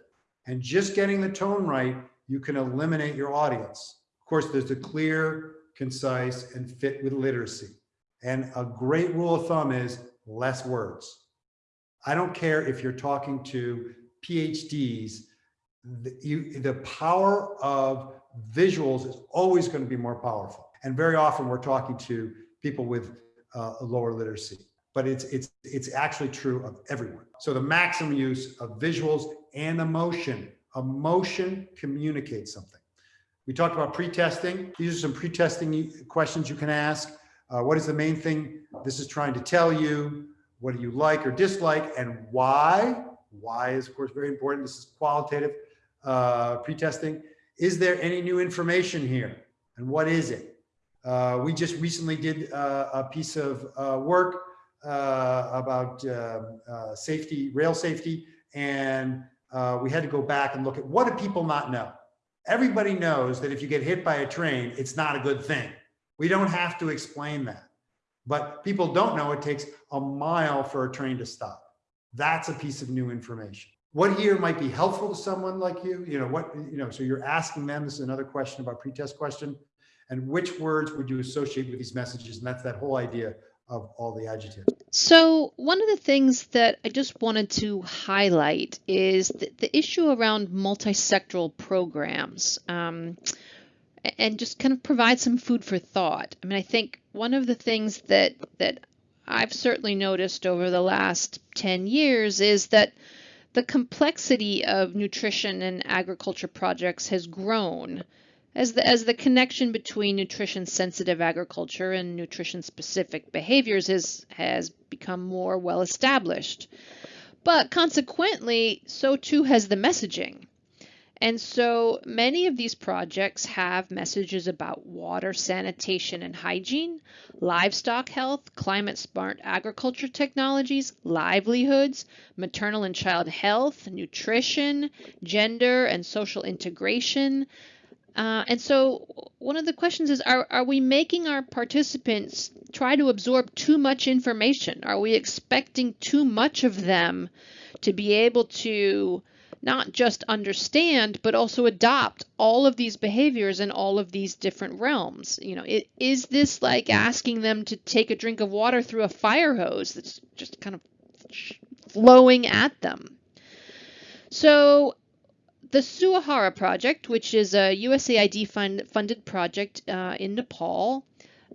And just getting the tone right, you can eliminate your audience. Of course, there's a clear, concise, and fit with literacy. And a great rule of thumb is less words. I don't care if you're talking to PhDs, the, you, the power of visuals is always going to be more powerful. And very often we're talking to people with uh, lower literacy, but it's, it's, it's actually true of everyone. So the maximum use of visuals and emotion, emotion communicates something. We talked about pre-testing. These are some pre-testing questions you can ask. Uh, what is the main thing this is trying to tell you? What do you like or dislike and why? Why is of course very important. This is qualitative uh, pre-testing. Is there any new information here? And what is it? Uh, we just recently did uh, a piece of uh, work uh, about uh, safety, rail safety, and we had to go back and look at what do people not know? Everybody knows that if you get hit by a train, it's not a good thing. We don't have to explain that. But people don't know it takes a mile for a train to stop. That's a piece of new information. What here might be helpful to someone like you? You know, what, you know, so you're asking them, this is another question about pretest question. And which words would you associate with these messages? And that's that whole idea of all the adjectives. So one of the things that I just wanted to highlight is the, the issue around multisectoral programs. Um, and just kind of provide some food for thought. I mean, I think one of the things that that I've certainly noticed over the last 10 years is that the complexity of nutrition and agriculture projects has grown as the, as the connection between nutrition sensitive agriculture and nutrition specific behaviors has, has become more well established. But consequently, so too has the messaging. And so many of these projects have messages about water, sanitation, and hygiene, livestock health, climate smart agriculture technologies, livelihoods, maternal and child health, nutrition, gender and social integration. Uh, and so one of the questions is, are, are we making our participants try to absorb too much information? Are we expecting too much of them to be able to not just understand, but also adopt all of these behaviors in all of these different realms. You know, it, is this like asking them to take a drink of water through a fire hose that's just kind of flowing at them? So the Suaahara project, which is a USAID fund, funded project uh, in Nepal,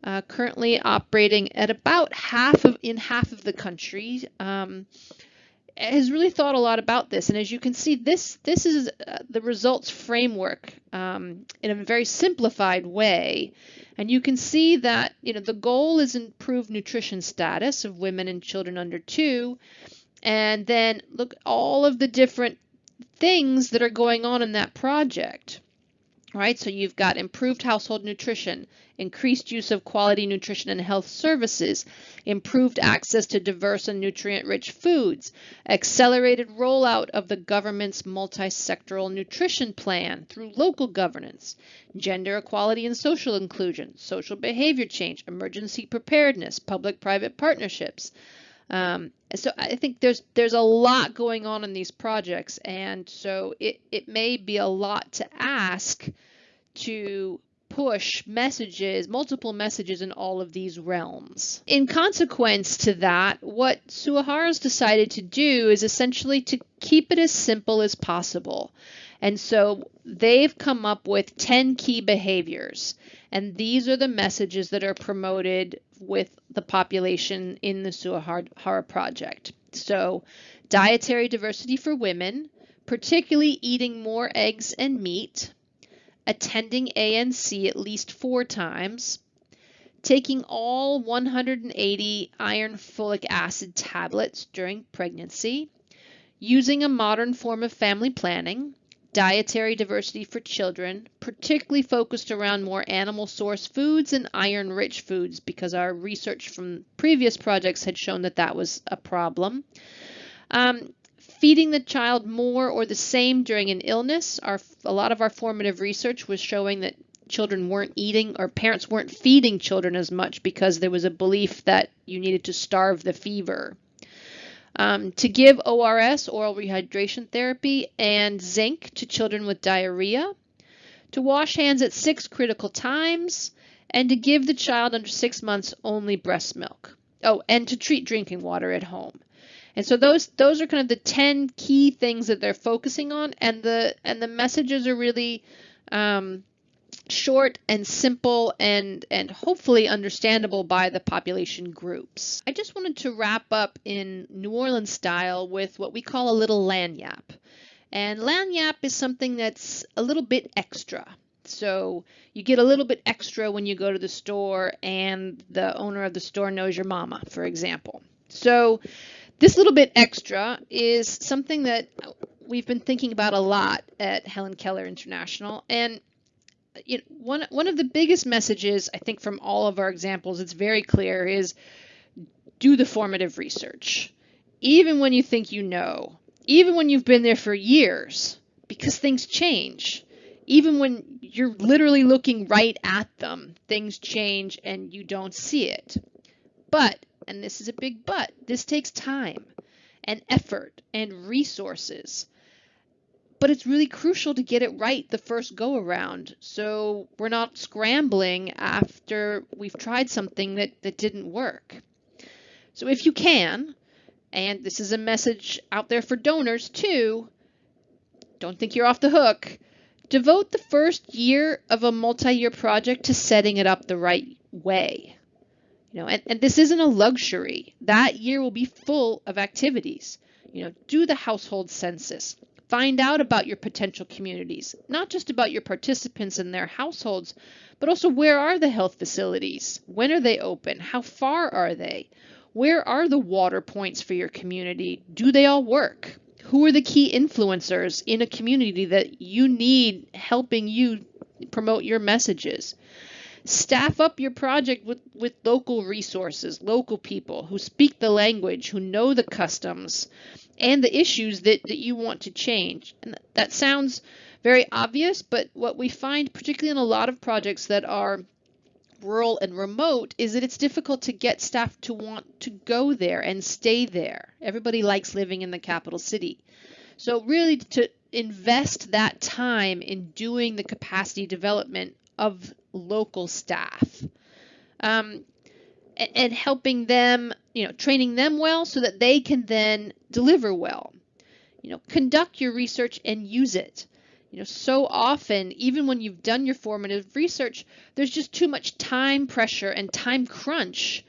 uh, currently operating at about half of in half of the country. Um, has really thought a lot about this. And as you can see, this this is uh, the results framework um, in a very simplified way. And you can see that you know the goal is improved nutrition status of women and children under two. And then look all of the different things that are going on in that project right? So you've got improved household nutrition, increased use of quality nutrition and health services, improved access to diverse and nutrient-rich foods, accelerated rollout of the government's multi-sectoral nutrition plan through local governance, gender equality and social inclusion, social behavior change, emergency preparedness, public-private partnerships, um, so I think there's there's a lot going on in these projects, and so it it may be a lot to ask to push messages, multiple messages in all of these realms. In consequence to that, what Suaahara's decided to do is essentially to keep it as simple as possible. And so they've come up with 10 key behaviors. And these are the messages that are promoted with the population in the Suaahara project. So, dietary diversity for women, particularly eating more eggs and meat, attending ANC at least four times, taking all 180 iron folic acid tablets during pregnancy, using a modern form of family planning, dietary diversity for children, particularly focused around more animal source foods and iron rich foods because our research from previous projects had shown that that was a problem. Um, feeding the child more or the same during an illness. Our, a lot of our formative research was showing that children weren't eating or parents weren't feeding children as much because there was a belief that you needed to starve the fever. Um, to give ORS, oral rehydration therapy, and zinc to children with diarrhea, to wash hands at six critical times, and to give the child under six months only breast milk. Oh, and to treat drinking water at home. And so those those are kind of the 10 key things that they're focusing on and the and the messages are really um, short and simple and and hopefully understandable by the population groups. I just wanted to wrap up in New Orleans style with what we call a little lagniappe. And lagniappe is something that's a little bit extra. So you get a little bit extra when you go to the store and the owner of the store knows your mama, for example. So this little bit extra is something that we've been thinking about a lot at Helen Keller International. And you know, one one of the biggest messages I think from all of our examples, it's very clear, is do the formative research, even when you think you know, even when you've been there for years, because things change. Even when you're literally looking right at them, things change and you don't see it. But, and this is a big but, this takes time and effort and resources. But it's really crucial to get it right the first go around. So we're not scrambling after we've tried something that, that didn't work. So if you can, and this is a message out there for donors too, don't think you're off the hook. Devote the first year of a multi-year project to setting it up the right way. You know, and, and this isn't a luxury. That year will be full of activities. You know, do the household census. Find out about your potential communities, not just about your participants and their households, but also where are the health facilities? When are they open? How far are they? Where are the water points for your community? Do they all work? Who are the key influencers in a community that you need helping you promote your messages? Staff up your project with, with local resources, local people who speak the language, who know the customs and the issues that, that you want to change. And that sounds very obvious, but what we find, particularly in a lot of projects that are rural and remote is that it's difficult to get staff to want to go there and stay there. Everybody likes living in the capital city. So really to invest that time in doing the capacity development of local staff um, and, helping them, you know, training them well so that they can then deliver well. You know, conduct your research and use it. You know, so often, even when you've done your formative research, there's just too much time pressure and time crunch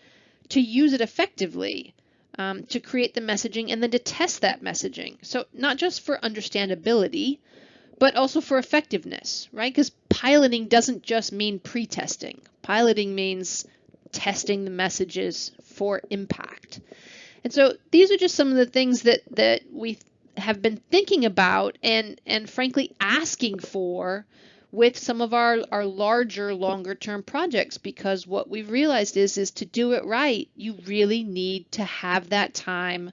to use it effectively, um, to create the messaging and then to test that messaging. So not just for understandability, but also for effectiveness, right? Because piloting doesn't just mean pre-testing. Piloting means testing the messages for impact. And so these are just some of the things that that we have been thinking about and and frankly asking for with some of our our larger longer term projects because what we've realized is is to do it right you really need to have that time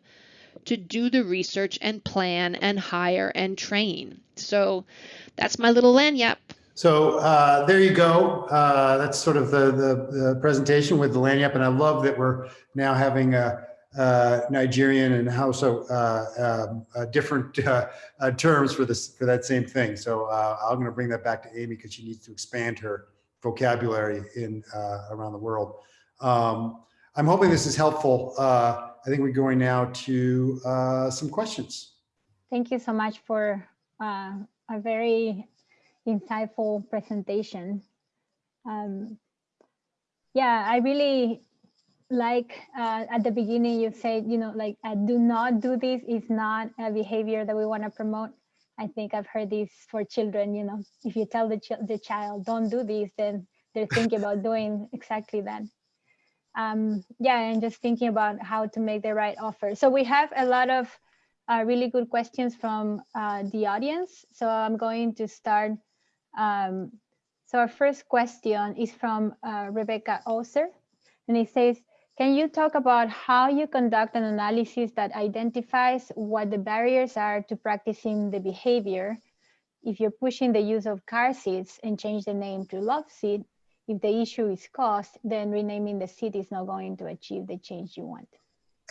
to do the research and plan and hire and train so that's my little lagniappe So uh, there you go. Uh, that's sort of the, the, the presentation with the lagniappe, and I love that we're now having a, uh, Nigerian and Hausa uh, um, different uh, uh, terms for this for that same thing. So uh, I'm going to bring that back to Amy because she needs to expand her vocabulary in around the world. Um, I'm hoping this is helpful. I think we're going now to some questions. Thank you so much for a very insightful presentation. Um, yeah, I really like uh, at the beginning you said, you know, like uh, do not do this is not a behavior that we want to promote. I think I've heard this for children, you know, if you tell the, ch the child don't do this, then they're thinking about doing exactly that. Um, yeah, and just thinking about how to make the right offer. So we have a lot of uh, really good questions from uh, the audience. So I'm going to start. Um, so our first question is from uh, Rebecca Oser, and it says, can you talk about how you conduct an analysis that identifies what the barriers are to practicing the behavior? If you're pushing the use of car seats and change the name to love seat, if the issue is cost, then renaming the seat is not going to achieve the change you want.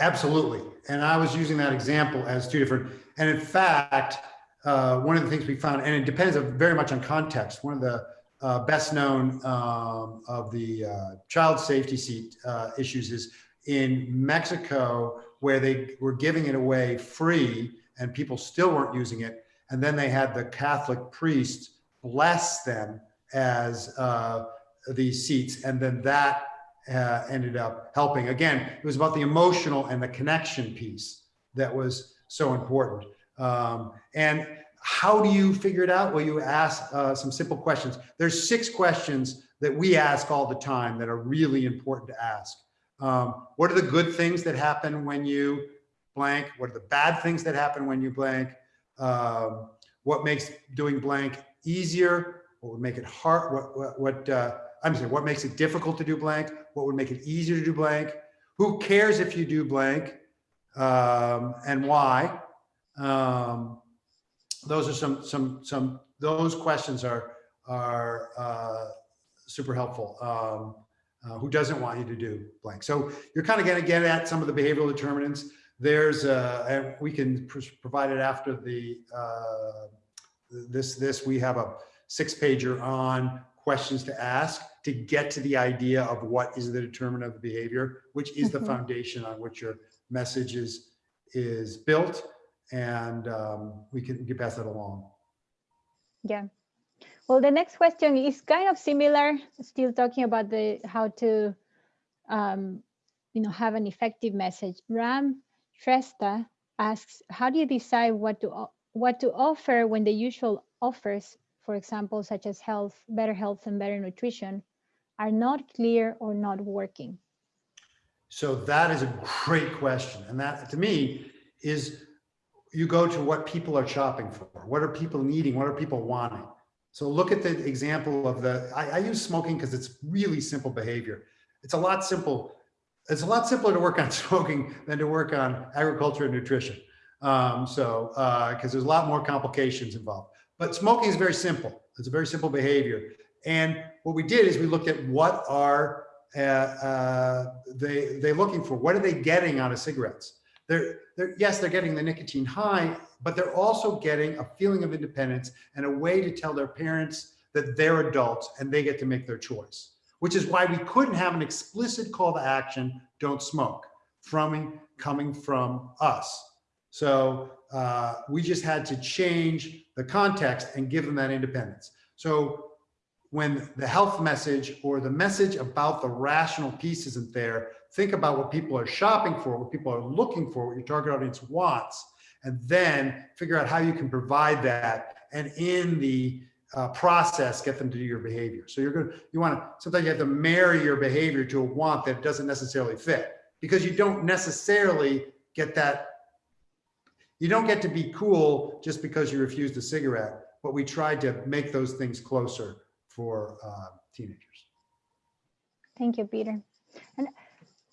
Absolutely. And I was using that example as two different, and in fact, uh, one of the things we found, and it depends very much on context. One of the uh, best known um, of the uh, child safety seat uh, issues is in Mexico, where they were giving it away free and people still weren't using it. And then they had the Catholic priest bless them as uh, these seats. And then that uh, ended up helping. Again, it was about the emotional and the connection piece that was so important. Um, and how do you figure it out? Well, you ask uh, some simple questions. There's six questions that we ask all the time that are really important to ask. Um, what are the good things that happen when you blank? What are the bad things that happen when you blank? um, what makes doing blank easier, what would make it hard, what, what, what uh, I'm sorry, what makes it difficult to do blank, what would make it easier to do blank, who cares if you do blank, um, and why. Um, those are some, some, some, those questions are, are uh, super helpful. Um, uh, who doesn't want you to do blank? So you're kind of going to get at some of the behavioral determinants. There's, uh, and we can pr- provide it after the, uh, this, this, we have a six pager on questions to ask to get to the idea of what is the determinant of the behavior, which is the Mhm. foundation on which your message is, is built. And um, we can get pass that along. Yeah. Well, the next question is kind of similar, still talking about the how to, um, you know, have an effective message. Ram Shrestha asks, how do you decide what to what to offer when the usual offers, for example, such as health, better health, and better nutrition, are not clear or not working? So that is a great question. And that to me is you go to what people are shopping for. What are people needing? What are people wanting? So look at the example of the, I, I use smoking because it's really simple behavior. It's a lot simple. It's a lot simpler to work on smoking than to work on agriculture and nutrition. Um, so, because there's a lot more complications involved. But smoking is very simple. It's a very simple behavior. And what we did is we looked at what are uh, uh, they they looking for? What are they getting out of cigarettes? They're, they're yes, they're getting the nicotine high, but they're also getting a feeling of independence and a way to tell their parents that they're adults and they get to make their choice. Which is why we couldn't have an explicit call to action: "Don't smoke," from coming from us. So uh, we just had to change the context and give them that independence. So when the health message or the message about the rational piece isn't there, think about what people are shopping for, what people are looking for, what your target audience wants, and then figure out how you can provide that. And in the uh, process, get them to do your behavior. So you're going to, you want to, sometimes you have to marry your behavior to a want that doesn't necessarily fit because you don't necessarily get that. You don't get to be cool just because you refused a cigarette, but we tried to make those things closer for uh, teenagers. Thank you, Peter. And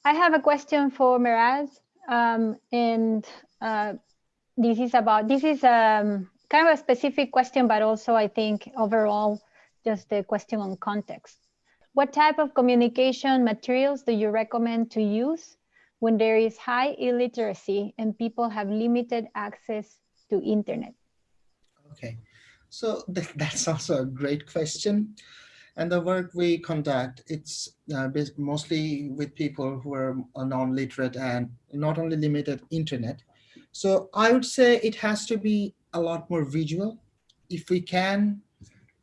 I have a question for Miraz. Um, and uh, this is about, this is um, kind of a specific question, but also I think overall, just a question on context. What type of communication materials do you recommend to use when there is high illiteracy and people have limited access to internet? Okay, so th that's also a great question. And the work we conduct, it's uh, mostly with people who are non-literate and not only limited internet. So I would say it has to be a lot more visual. If we can,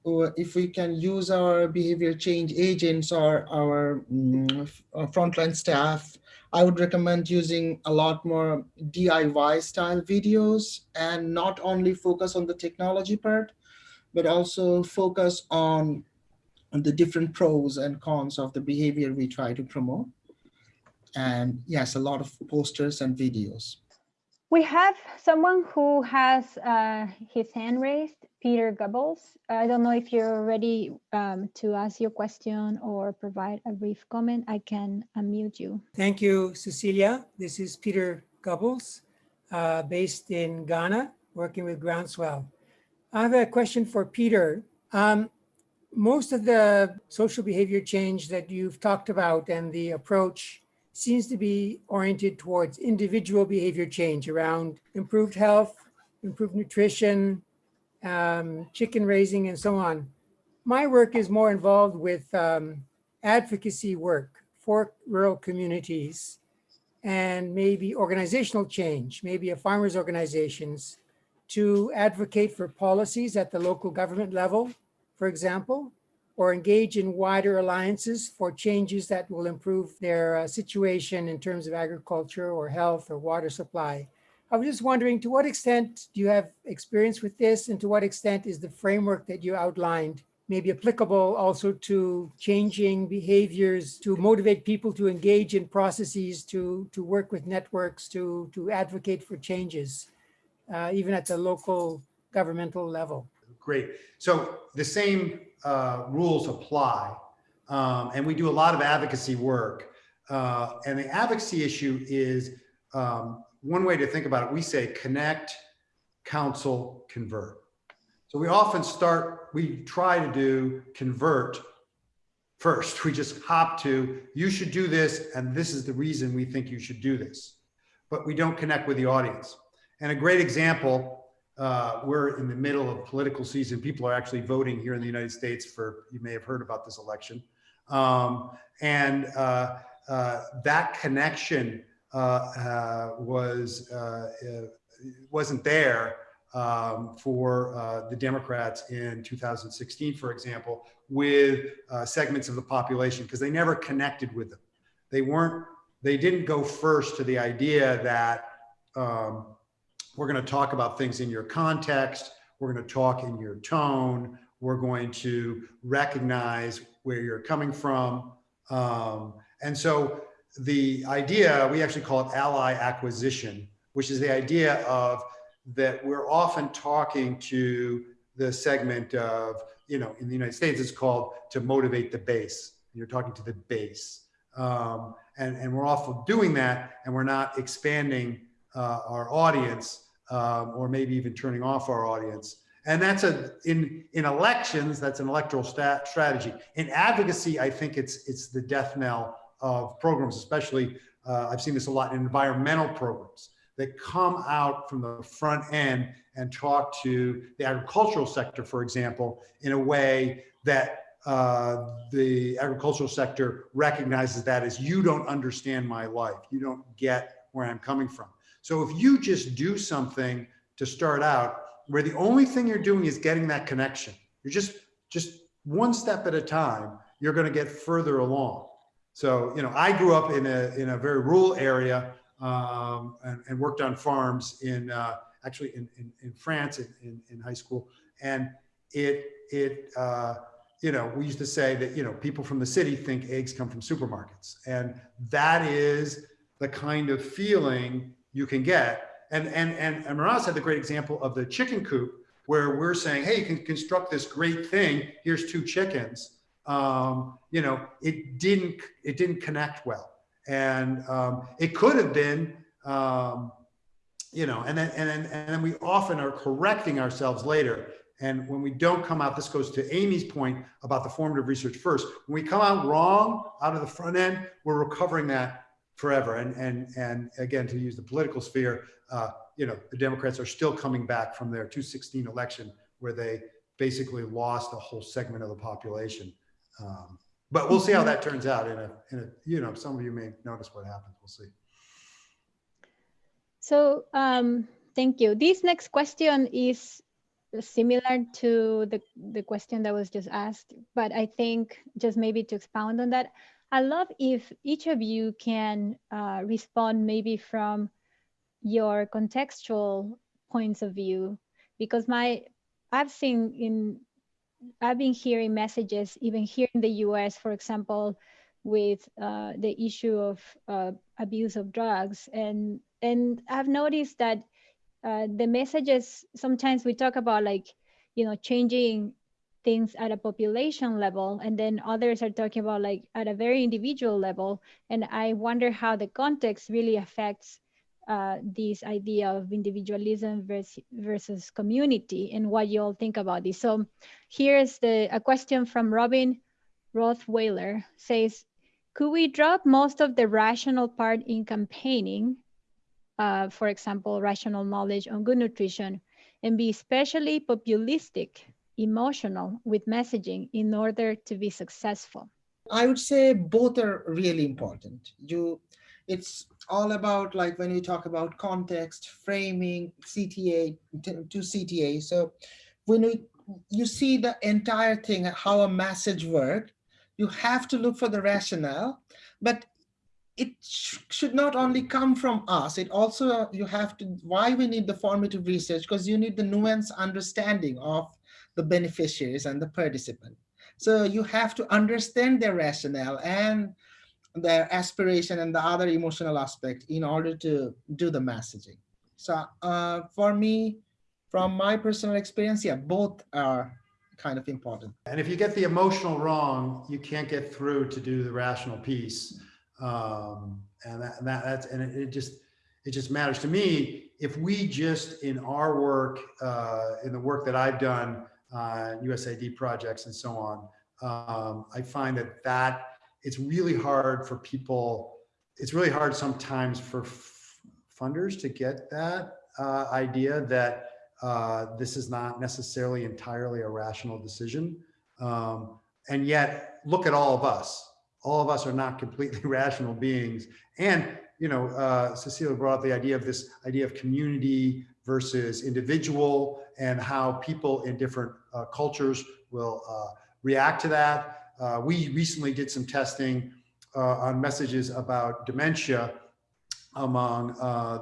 or if we can use our behavior change agents or our mm, f- uh, frontline staff, I would recommend using a lot more DIY style videos and not only focus on the technology part, but also focus on the different pros and cons of the behavior we try to promote. And yes, a lot of posters and videos. We have someone who has uh, his hand raised, Peter Gubbels. I don't know if you're ready um, to ask your question or provide a brief comment. I can unmute you. Thank you, Cecilia. This is Peter Gubbels, uh, based in Ghana, working with Groundswell. I have a question for Peter. Um, most of the social behavior change that you've talked about and the approach seems to be oriented towards individual behavior change around improved health, improved nutrition, um, chicken raising, and so on. My work is more involved with um, advocacy work for rural communities and maybe organizational change, maybe a farmers organizations to advocate for policies at the local government level, for example, or engage in wider alliances for changes that will improve their uh, situation in terms of agriculture or health or water supply. I was just wondering to what extent do you have experience with this and to what extent is the framework that you outlined maybe applicable also to changing behaviors to motivate people to engage in processes to to work with networks to to advocate for changes uh, even at the local governmental level? Great. So the same uh, rules apply. Um, and we do a lot of advocacy work. Uh, and the advocacy issue is um, one way to think about it. We say connect, counsel, convert. So we often start, we try to do convert first. We just hop to, you should do this, and this is the reason we think you should do this. But we don't connect with the audience. And a great example, uh, we're in the middle of political season. People are actually voting here in the United States for, you may have heard about this election. Um, and uh, uh, that connection uh, uh, was, uh, wasn't there um, for the Democrats in 2016, for example, with segments of the population because they never connected with them. They weren't, they didn't go first to the idea that um, we're going to talk about things in your context, we're going to talk in your tone, we're going to recognize where you're coming from. Um, and so the idea, we actually call it ally acquisition, which is the idea of that we're often talking to the segment of, you know, in the United States, it's called to motivate the base. You're talking to the base. Um, and, and we're often doing that and we're not expanding uh, our audience um, or maybe even turning off our audience. And that's a, in, in elections, that's an electoral stat, strategy. In advocacy, I think it's, it's the death knell of programs, especially uh, I've seen this a lot in environmental programs that come out from the front end and talk to the agricultural sector, for example, in a way that uh, the agricultural sector recognizes that as you don't understand my life. You don't get where I'm coming from. So if you just do something to start out where the only thing you're doing is getting that connection, you're just, just one step at a time, you're going to get further along. So, you know, I grew up in a, in a very rural area um, and, and, worked on farms in uh, actually in, in, in France in, in, in, high school. And it, it uh, you know, we used to say that, you know, people from the city think eggs come from supermarkets. And that is the kind of feeling you can get. And, and, and, and Miraz had the great example of the chicken coop where we're saying, hey, you can construct this great thing. Here's two chickens. Um, you know, it didn't, it didn't connect well. And um, it could have been, um, you know, and then, and then, and then we often are correcting ourselves later. And when we don't come out, this goes to Amy's point about the formative research first. When we come out wrong out of the front end, we're recovering that forever. And, and, and again, to use the political sphere, uh, you know, the Democrats are still coming back from their 2016 election where they basically lost a whole segment of the population. Um, but we'll see how that turns out in a, in a, you know, some of you may notice what happens. We'll see. So um, thank you. This next question is similar to the, the question that was just asked, but I think just maybe to expound on that, I love if each of you can uh, respond maybe from your contextual points of view, because my I've seen in I've been hearing messages, even here in the US, for example, with uh, the issue of uh, abuse of drugs. And, and I've noticed that uh, the messages, sometimes we talk about like, you know, changing things at a population level, and then others are talking about like at a very individual level. And I wonder how the context really affects uh, this idea of individualism versus, versus community and what you all think about this. So here's the a question from Robin Rothweiler says, could we drop most of the rational part in campaigning, uh, for example, rational knowledge on good nutrition, and be especially populistic, emotional with messaging in order to be successful? I would say both are really important. You, it's all about like when you talk about context, framing, CTA to CTA. So when we, you see the entire thing, how a message worked, you have to look for the rationale, but it sh should not only come from us, it also, you have to, why we need the formative research, because you need the nuanced understanding of the beneficiaries and the participant. So you have to understand their rationale and their aspiration and the other emotional aspect in order to do the messaging. So uh, for me, from my personal experience, yeah, both are kind of important. And if you get the emotional wrong, you can't get through to do the rational piece. Um, and that, that that's and it, it just it just matters to me if we just in our work uh, in the work that I've done USAID projects and so on, um, I find that that it's really hard for people. It's really hard sometimes for funders to get that uh, idea that uh, this is not necessarily entirely a rational decision. Um, and yet, look at all of us. All of us are not completely rational beings. And, you know, uh, Cecilia brought up the idea of this idea of community versus individual and how people in different uh, cultures will uh, react to that. Uh, we recently did some testing uh, on messages about dementia among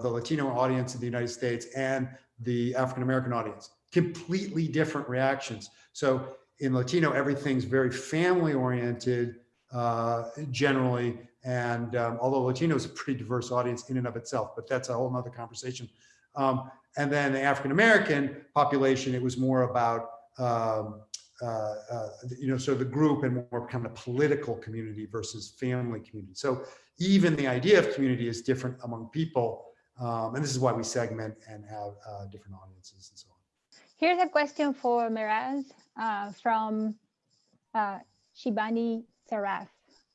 the Latino audience in the United States and the African-American audience. Completely different reactions. So in Latino, everything's very family oriented uh, generally. And um, although Latino is a pretty diverse audience in and of itself, but that's a whole nother conversation. Um, and then the African-American population, it was more about, um, uh, uh, you know, so the group and more kind of political community versus family community. So even the idea of community is different among people. Um, and this is why we segment and have uh, different audiences and so on. Here's a question for Miraz uh, from uh, Shibani Saraf.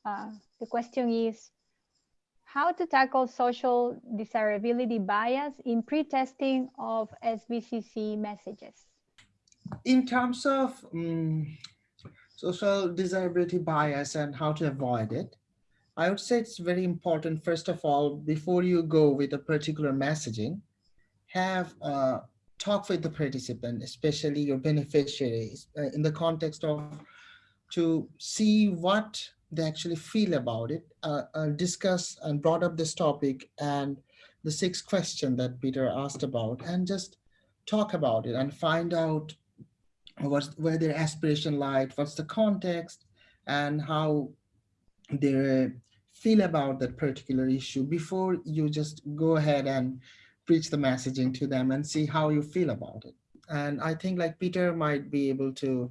Uh, the question is, how to tackle social desirability bias in pre-testing of SBCC messages? In terms of um, social desirability bias and how to avoid it, I would say it's very important, first of all, before you go with a particular messaging, have talk with the participant, especially your beneficiaries, uh, in the context of to see what they actually feel about it, uh, discuss and brought up this topic and the sixth question that Peter asked about, and just talk about it and find out what's where their aspiration lies, what's the context, and how they feel about that particular issue before you just go ahead and preach the messaging to them and see how you feel about it. And I think like Peter might be able to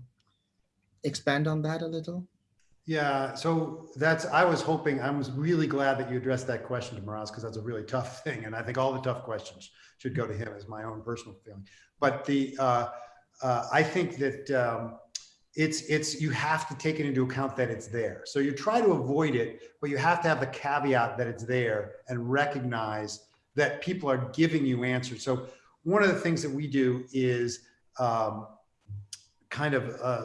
expand on that a little. Yeah, so that's, I was hoping, I was really glad that you addressed that question to Miraz because that's a really tough thing. And I think all the tough questions should go to him as my own personal feeling. But the, uh, uh, I think that um, it's it's you have to take it into account that it's there. So you try to avoid it, but you have to have the caveat that it's there and recognize that people are giving you answers. So one of the things that we do is um, kind of uh,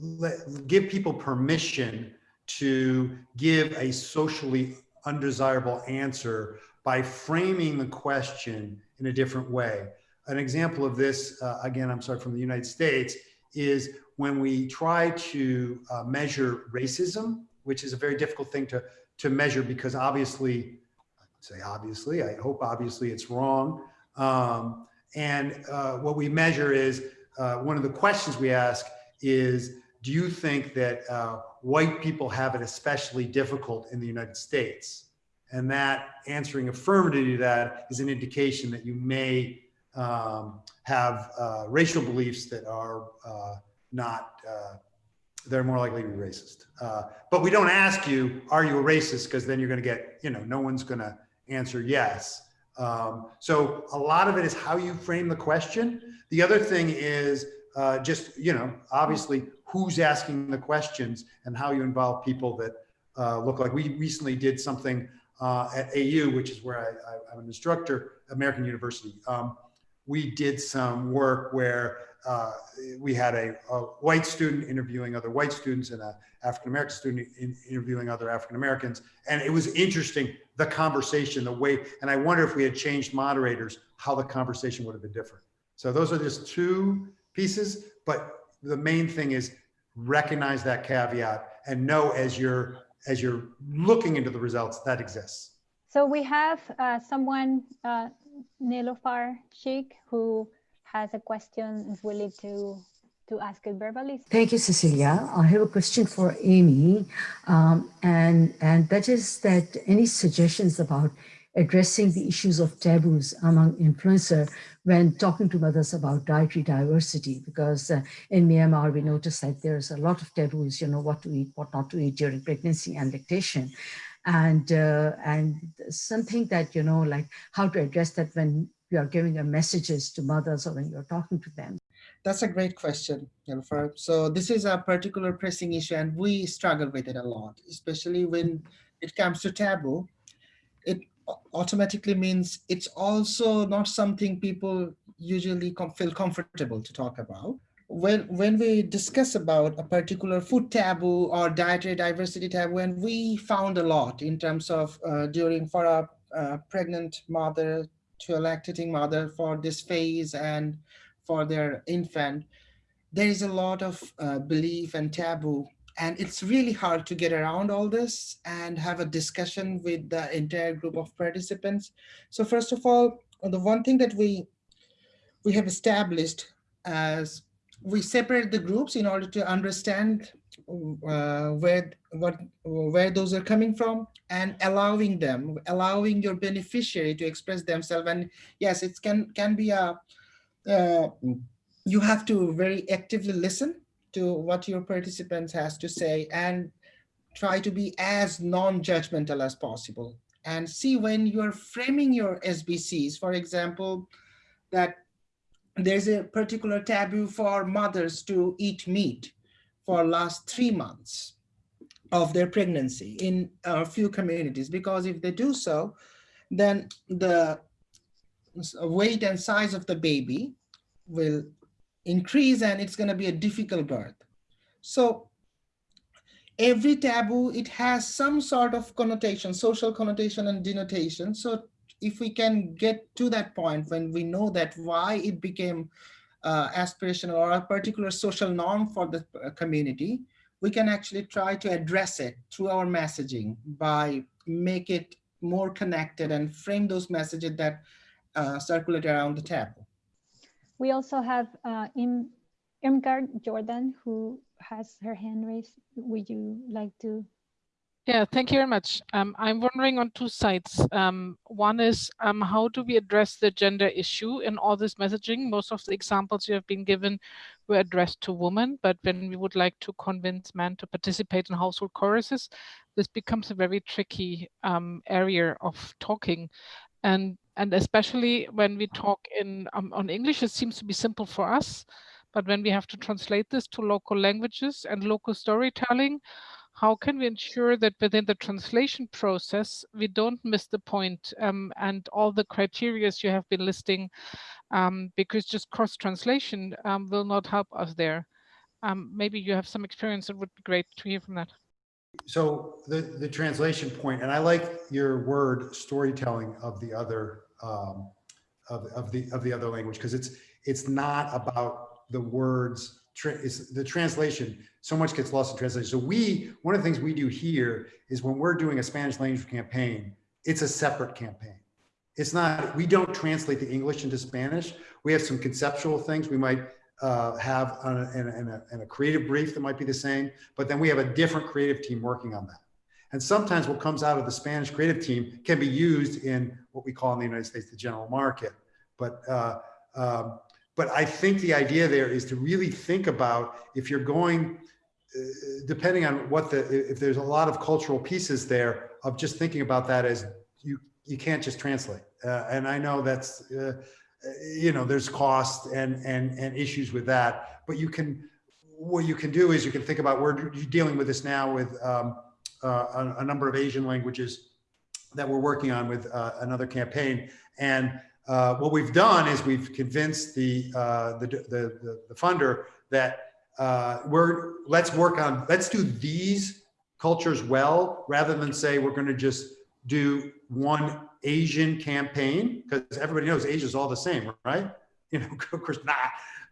let, give people permission to give a socially undesirable answer by framing the question in a different way. An example of this, uh, again, I'm sorry, from the United States, is when we try to uh, measure racism, which is a very difficult thing to, to measure because obviously, I say obviously, I hope obviously it's wrong. Um, and uh, what we measure is, uh, one of the questions we ask is, do you think that uh, white people have it especially difficult in the United States? And that answering affirmatively to that is an indication that you may um, have uh, racial beliefs that are uh, not, uh, they're more likely to be racist. Uh, but we don't ask you, are you a racist? Because then you're going to get, you know, no one's going to answer yes. Um, so a lot of it is how you frame the question. The other thing is uh, just, you know, obviously who's asking the questions and how you involve people that uh, look like we recently did something uh, at AU, which is where I, am an instructor, American University. Um, we did some work where uh, we had a, a, white student interviewing other white students and an African-American student in, interviewing other African-Americans. And it was interesting, the conversation, the way, and I wonder if we had changed moderators, how the conversation would have been different. So those are just two pieces, but the main thing is recognize that caveat and know as you're, as you're looking into the results that exists. So we have uh, someone, uh, Nilofar Sheikh, who has a question is willing to to ask it verbally. Thank you, Cecilia. I have a question for Amy, um, and and that is that any suggestions about addressing the issues of taboos among influencer when talking to mothers about dietary diversity? Because uh, in Myanmar, we notice that there's a lot of taboos, you know, what to eat, what not to eat during pregnancy and lactation. And, uh, and something that, you know, like how to address that when you are giving your messages to mothers or when you're talking to them. That's a great question, Jennifer. So this is a particular pressing issue and we struggle with it a lot, especially when it comes to taboo. It automatically means it's also not something people usually com feel comfortable to talk about. When, when we discuss about a particular food taboo or dietary diversity taboo, and we found a lot in terms of uh, during for a, a pregnant mother to a lactating mother for this phase and for their infant, there is a lot of uh, belief and taboo and it's really hard to get around all this and have a discussion with the entire group of participants. So first of all, the one thing that we we have established as we separate the groups in order to understand uh, where what where those are coming from and allowing them allowing your beneficiary to express themselves and yes it can can be a uh, you have to very actively listen to what your participants has to say and try to be as non-judgmental as possible. And see when you're framing your SBCs, for example, that there's a particular taboo for mothers to eat meat for last three months of their pregnancy in a few communities, because if they do so, then the weight and size of the baby will increase and it's going to be a difficult birth. So every taboo, it has some sort of connotation, social connotation and denotation. So if we can get to that point when we know that why it became uh, aspirational or a particular social norm for the uh, community, we can actually try to address it through our messaging by make it more connected and frame those messages that uh, circulate around the taboo. We also have uh, Im Irmgard Jordan, who has her hand raised. Would you like to? Yeah, thank you very much. Um, I'm wondering on two sides. Um, one is um, how do we address the gender issue in all this messaging? Most of the examples you have been given were addressed to women, but when we would like to convince men to participate in household choruses, this becomes a very tricky um, area of talking. And and especially when we talk in um, on English, it seems to be simple for us. But when we have to translate this to local languages and local storytelling, how can we ensure that within the translation process, we don't miss the point, um, and all the criteria you have been listing, um, because just cross translation um, will not help us there. Um, maybe you have some experience, it would be great to hear from that so the the translation point and i like your word storytelling of the other um, of, of the of the other language because it's it's not about the words it's the translation so much gets lost in translation. So we one of the things we do here is when we're doing a spanish language campaign it's a separate campaign. It's not we don't translate the english into spanish. We have some conceptual things we might uh, have a, in, a, in a creative brief that might be the same, but then we have a different creative team working on that. And sometimes what comes out of the Spanish creative team can be used in what we call in the United States the general market. But uh, um, but I think the idea there is to really think about if you're going, uh, depending on what the if there's a lot of cultural pieces there of just thinking about that as you you can't just translate. Uh, and I know that's uh, you know, there's cost and, and, and issues with that, but you can, what you can do is you can think about, we're dealing with this now with um, uh, a, a, number of Asian languages that we're working on with uh, another campaign. And uh, what we've done is we've convinced the, uh, the, the, the, funder that uh, we're, let's work on, let's do these cultures well, rather than say we're gonna just do one Asian campaign because everybody knows Asia is all the same, right? You know, of course not.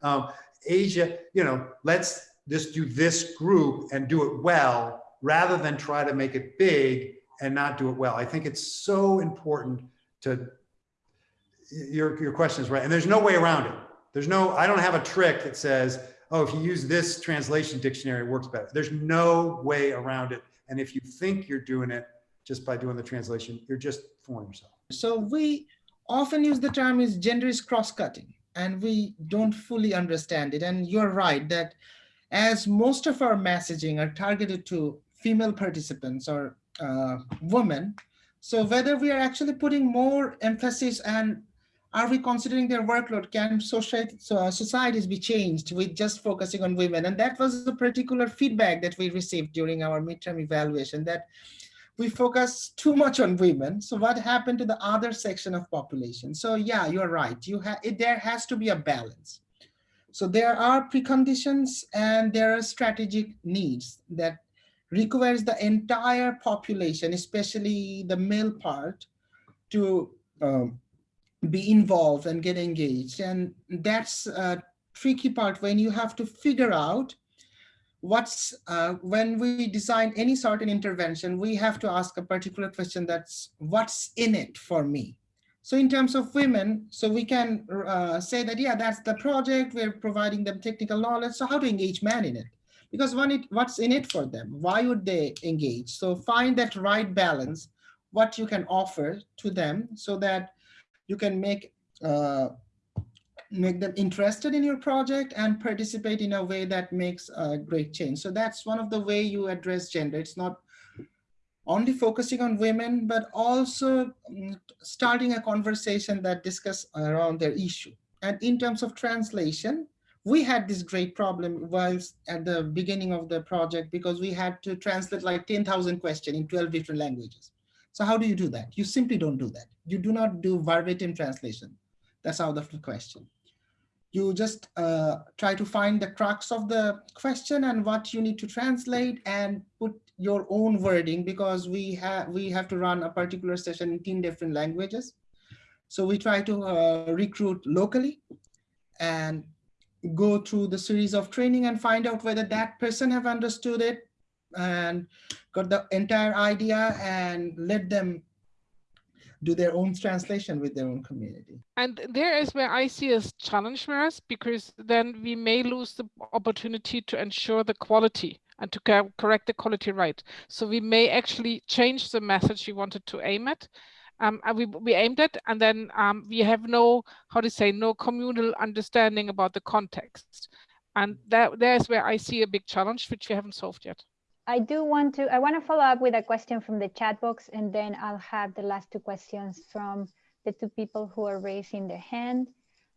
Um, Asia, you know, let's just do this group and do it well rather than try to make it big and not do it well. I think it's so important to your your question is right, and there's no way around it. There's no I don't have a trick that says, oh, if you use this translation dictionary, it works better. There's no way around it. And if you think you're doing it, just by doing the translation, you're just fooling yourself. So we often use the term is gender is cross-cutting and we don't fully understand it. And you're right that as most of our messaging are targeted to female participants or uh, women, so whether we are actually putting more emphasis and are we considering their workload? Can society, so, uh, societies be changed with just focusing on women? And that was the particular feedback that we received during our midterm evaluation that we focus too much on women. So what happened to the other section of population? So yeah, you're right. You have there has to be a balance. So there are preconditions and there are strategic needs that requires the entire population, especially the male part, to um, be involved and get engaged. And that's a tricky part when you have to figure out what's uh, when we design any sort of intervention, we have to ask a particular question that's what's in it for me? So in terms of women, so we can uh, say that, yeah, that's the project, we're providing them technical knowledge. So how to engage men in it? Because it, what's in it for them? Why would they engage? So find that right balance, what you can offer to them so that you can make uh, make them interested in your project and participate in a way that makes a great change. So that's one of the way you address gender. It's not only focusing on women, but also mm, starting a conversation that discuss around their issue. And in terms of translation, we had this great problem whilst at the beginning of the project because we had to translate like 10,000 questions in 12 different languages. So how do you do that? You simply don't do that. You do not do verbatim translation. That's out of the question you just uh, try to find the crux of the question and what you need to translate and put your own wording because we have we have to run a particular session in 10 different languages. So we try to uh, recruit locally and go through the series of training and find out whether that person have understood it and got the entire idea and let them do their own translation with their own community. And there is where I see a challenge for us because then we may lose the opportunity to ensure the quality and to correct the quality right. So we may actually change the message we wanted to aim at. Um, and we, we aimed at, and then um, we have no, how to say, no communal understanding about the context. And that there's where I see a big challenge, which we haven't solved yet. I do want to, I want to follow up with a question from the chat box and then I'll have the last two questions from the two people who are raising their hand.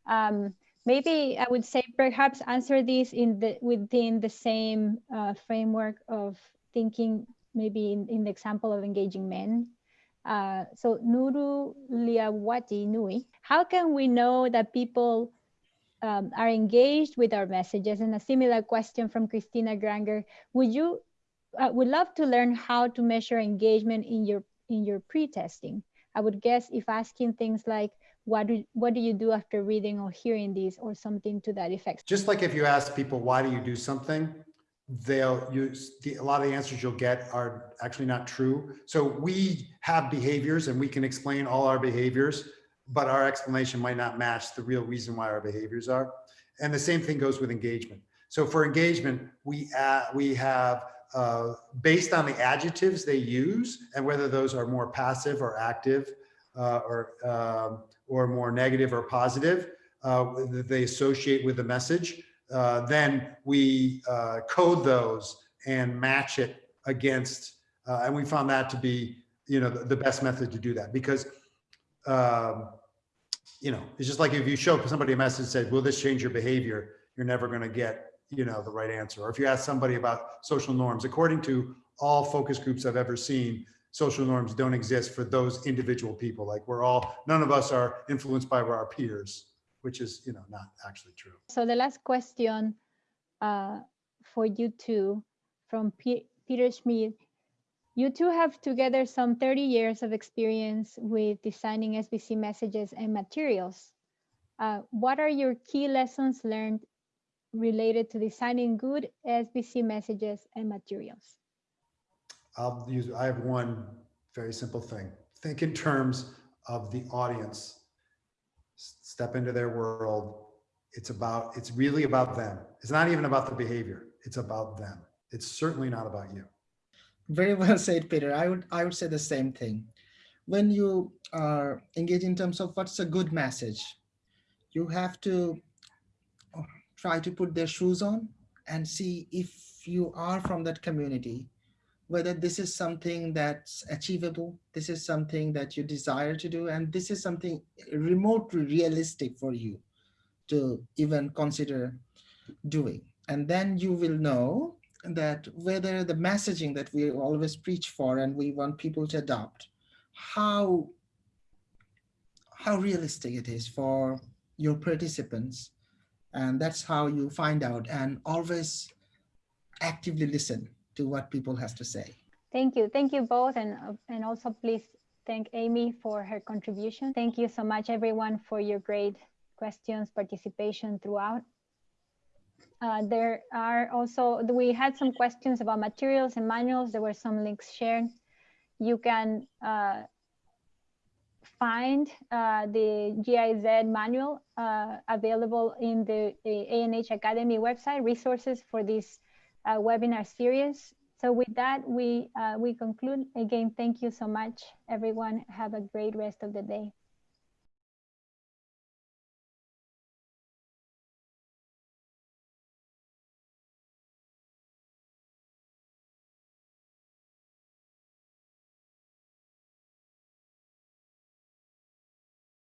Um, maybe I would say perhaps answer this in the within the same uh, framework of thinking maybe in, in the example of engaging men. Uh, so Nuru Liawati Nui, how can we know that people um, are engaged with our messages? And a similar question from Christina Granger, would you I would love to learn how to measure engagement in your in your pre-testing. I would guess if asking things like, what do, what do you do after reading or hearing these or something to that effect? Just like if you ask people, why do you do something? They'll use the, a lot of the answers you'll get are actually not true. So we have behaviors and we can explain all our behaviors, but our explanation might not match the real reason why our behaviors are. And the same thing goes with engagement. So for engagement, we, uh, we have uh, based on the adjectives they use and whether those are more passive or active uh, or, um, or more negative or positive uh, they associate with the message, uh, then we uh, code those and match it against, and we found that to be, you know, the, the best method to do that because, um, you know, it's just like if you show somebody a message that says, will this change your behavior? You're never going to get you know, the right answer. Or if you ask somebody about social norms, according to all focus groups I've ever seen, social norms don't exist for those individual people. Like we're all, none of us are influenced by our peers, which is, you know, not actually true. So the last question uh, for you two from P Peter Schmid. You two have together some 30 years of experience with designing SBC messages and materials. Uh, what are your key lessons learned related to designing good SBC messages and materials? I'll use, I have one very simple thing. Think in terms of the audience. Step into their world. It's about, it's really about them. It's not even about the behavior. It's about them. It's certainly not about you. Very well said, Peter. I would I would say the same thing. When you are engaged in terms of what's a good message, you have to uh, try to put their shoes on and see if you are from that community, whether this is something that's achievable, this is something that you desire to do, and this is something remotely realistic for you to even consider doing. And then you will know that whether the messaging that we always preach for and we want people to adopt, how, how realistic it is for your participants. And that's how you find out and always actively listen to what people has to say. Thank you. Thank you both. And, uh, and also please thank Amy for her contribution. Thank you so much, everyone, for your great questions, participation throughout. Uh, there are also, we had some questions about materials and manuals. There were some links shared. You can uh, find uh, the GIZ manual uh, available in the, the, ANH Academy website, resources for this uh, webinar series. So with that, we, uh, we conclude. Again, thank you so much, everyone. Have a great rest of the day.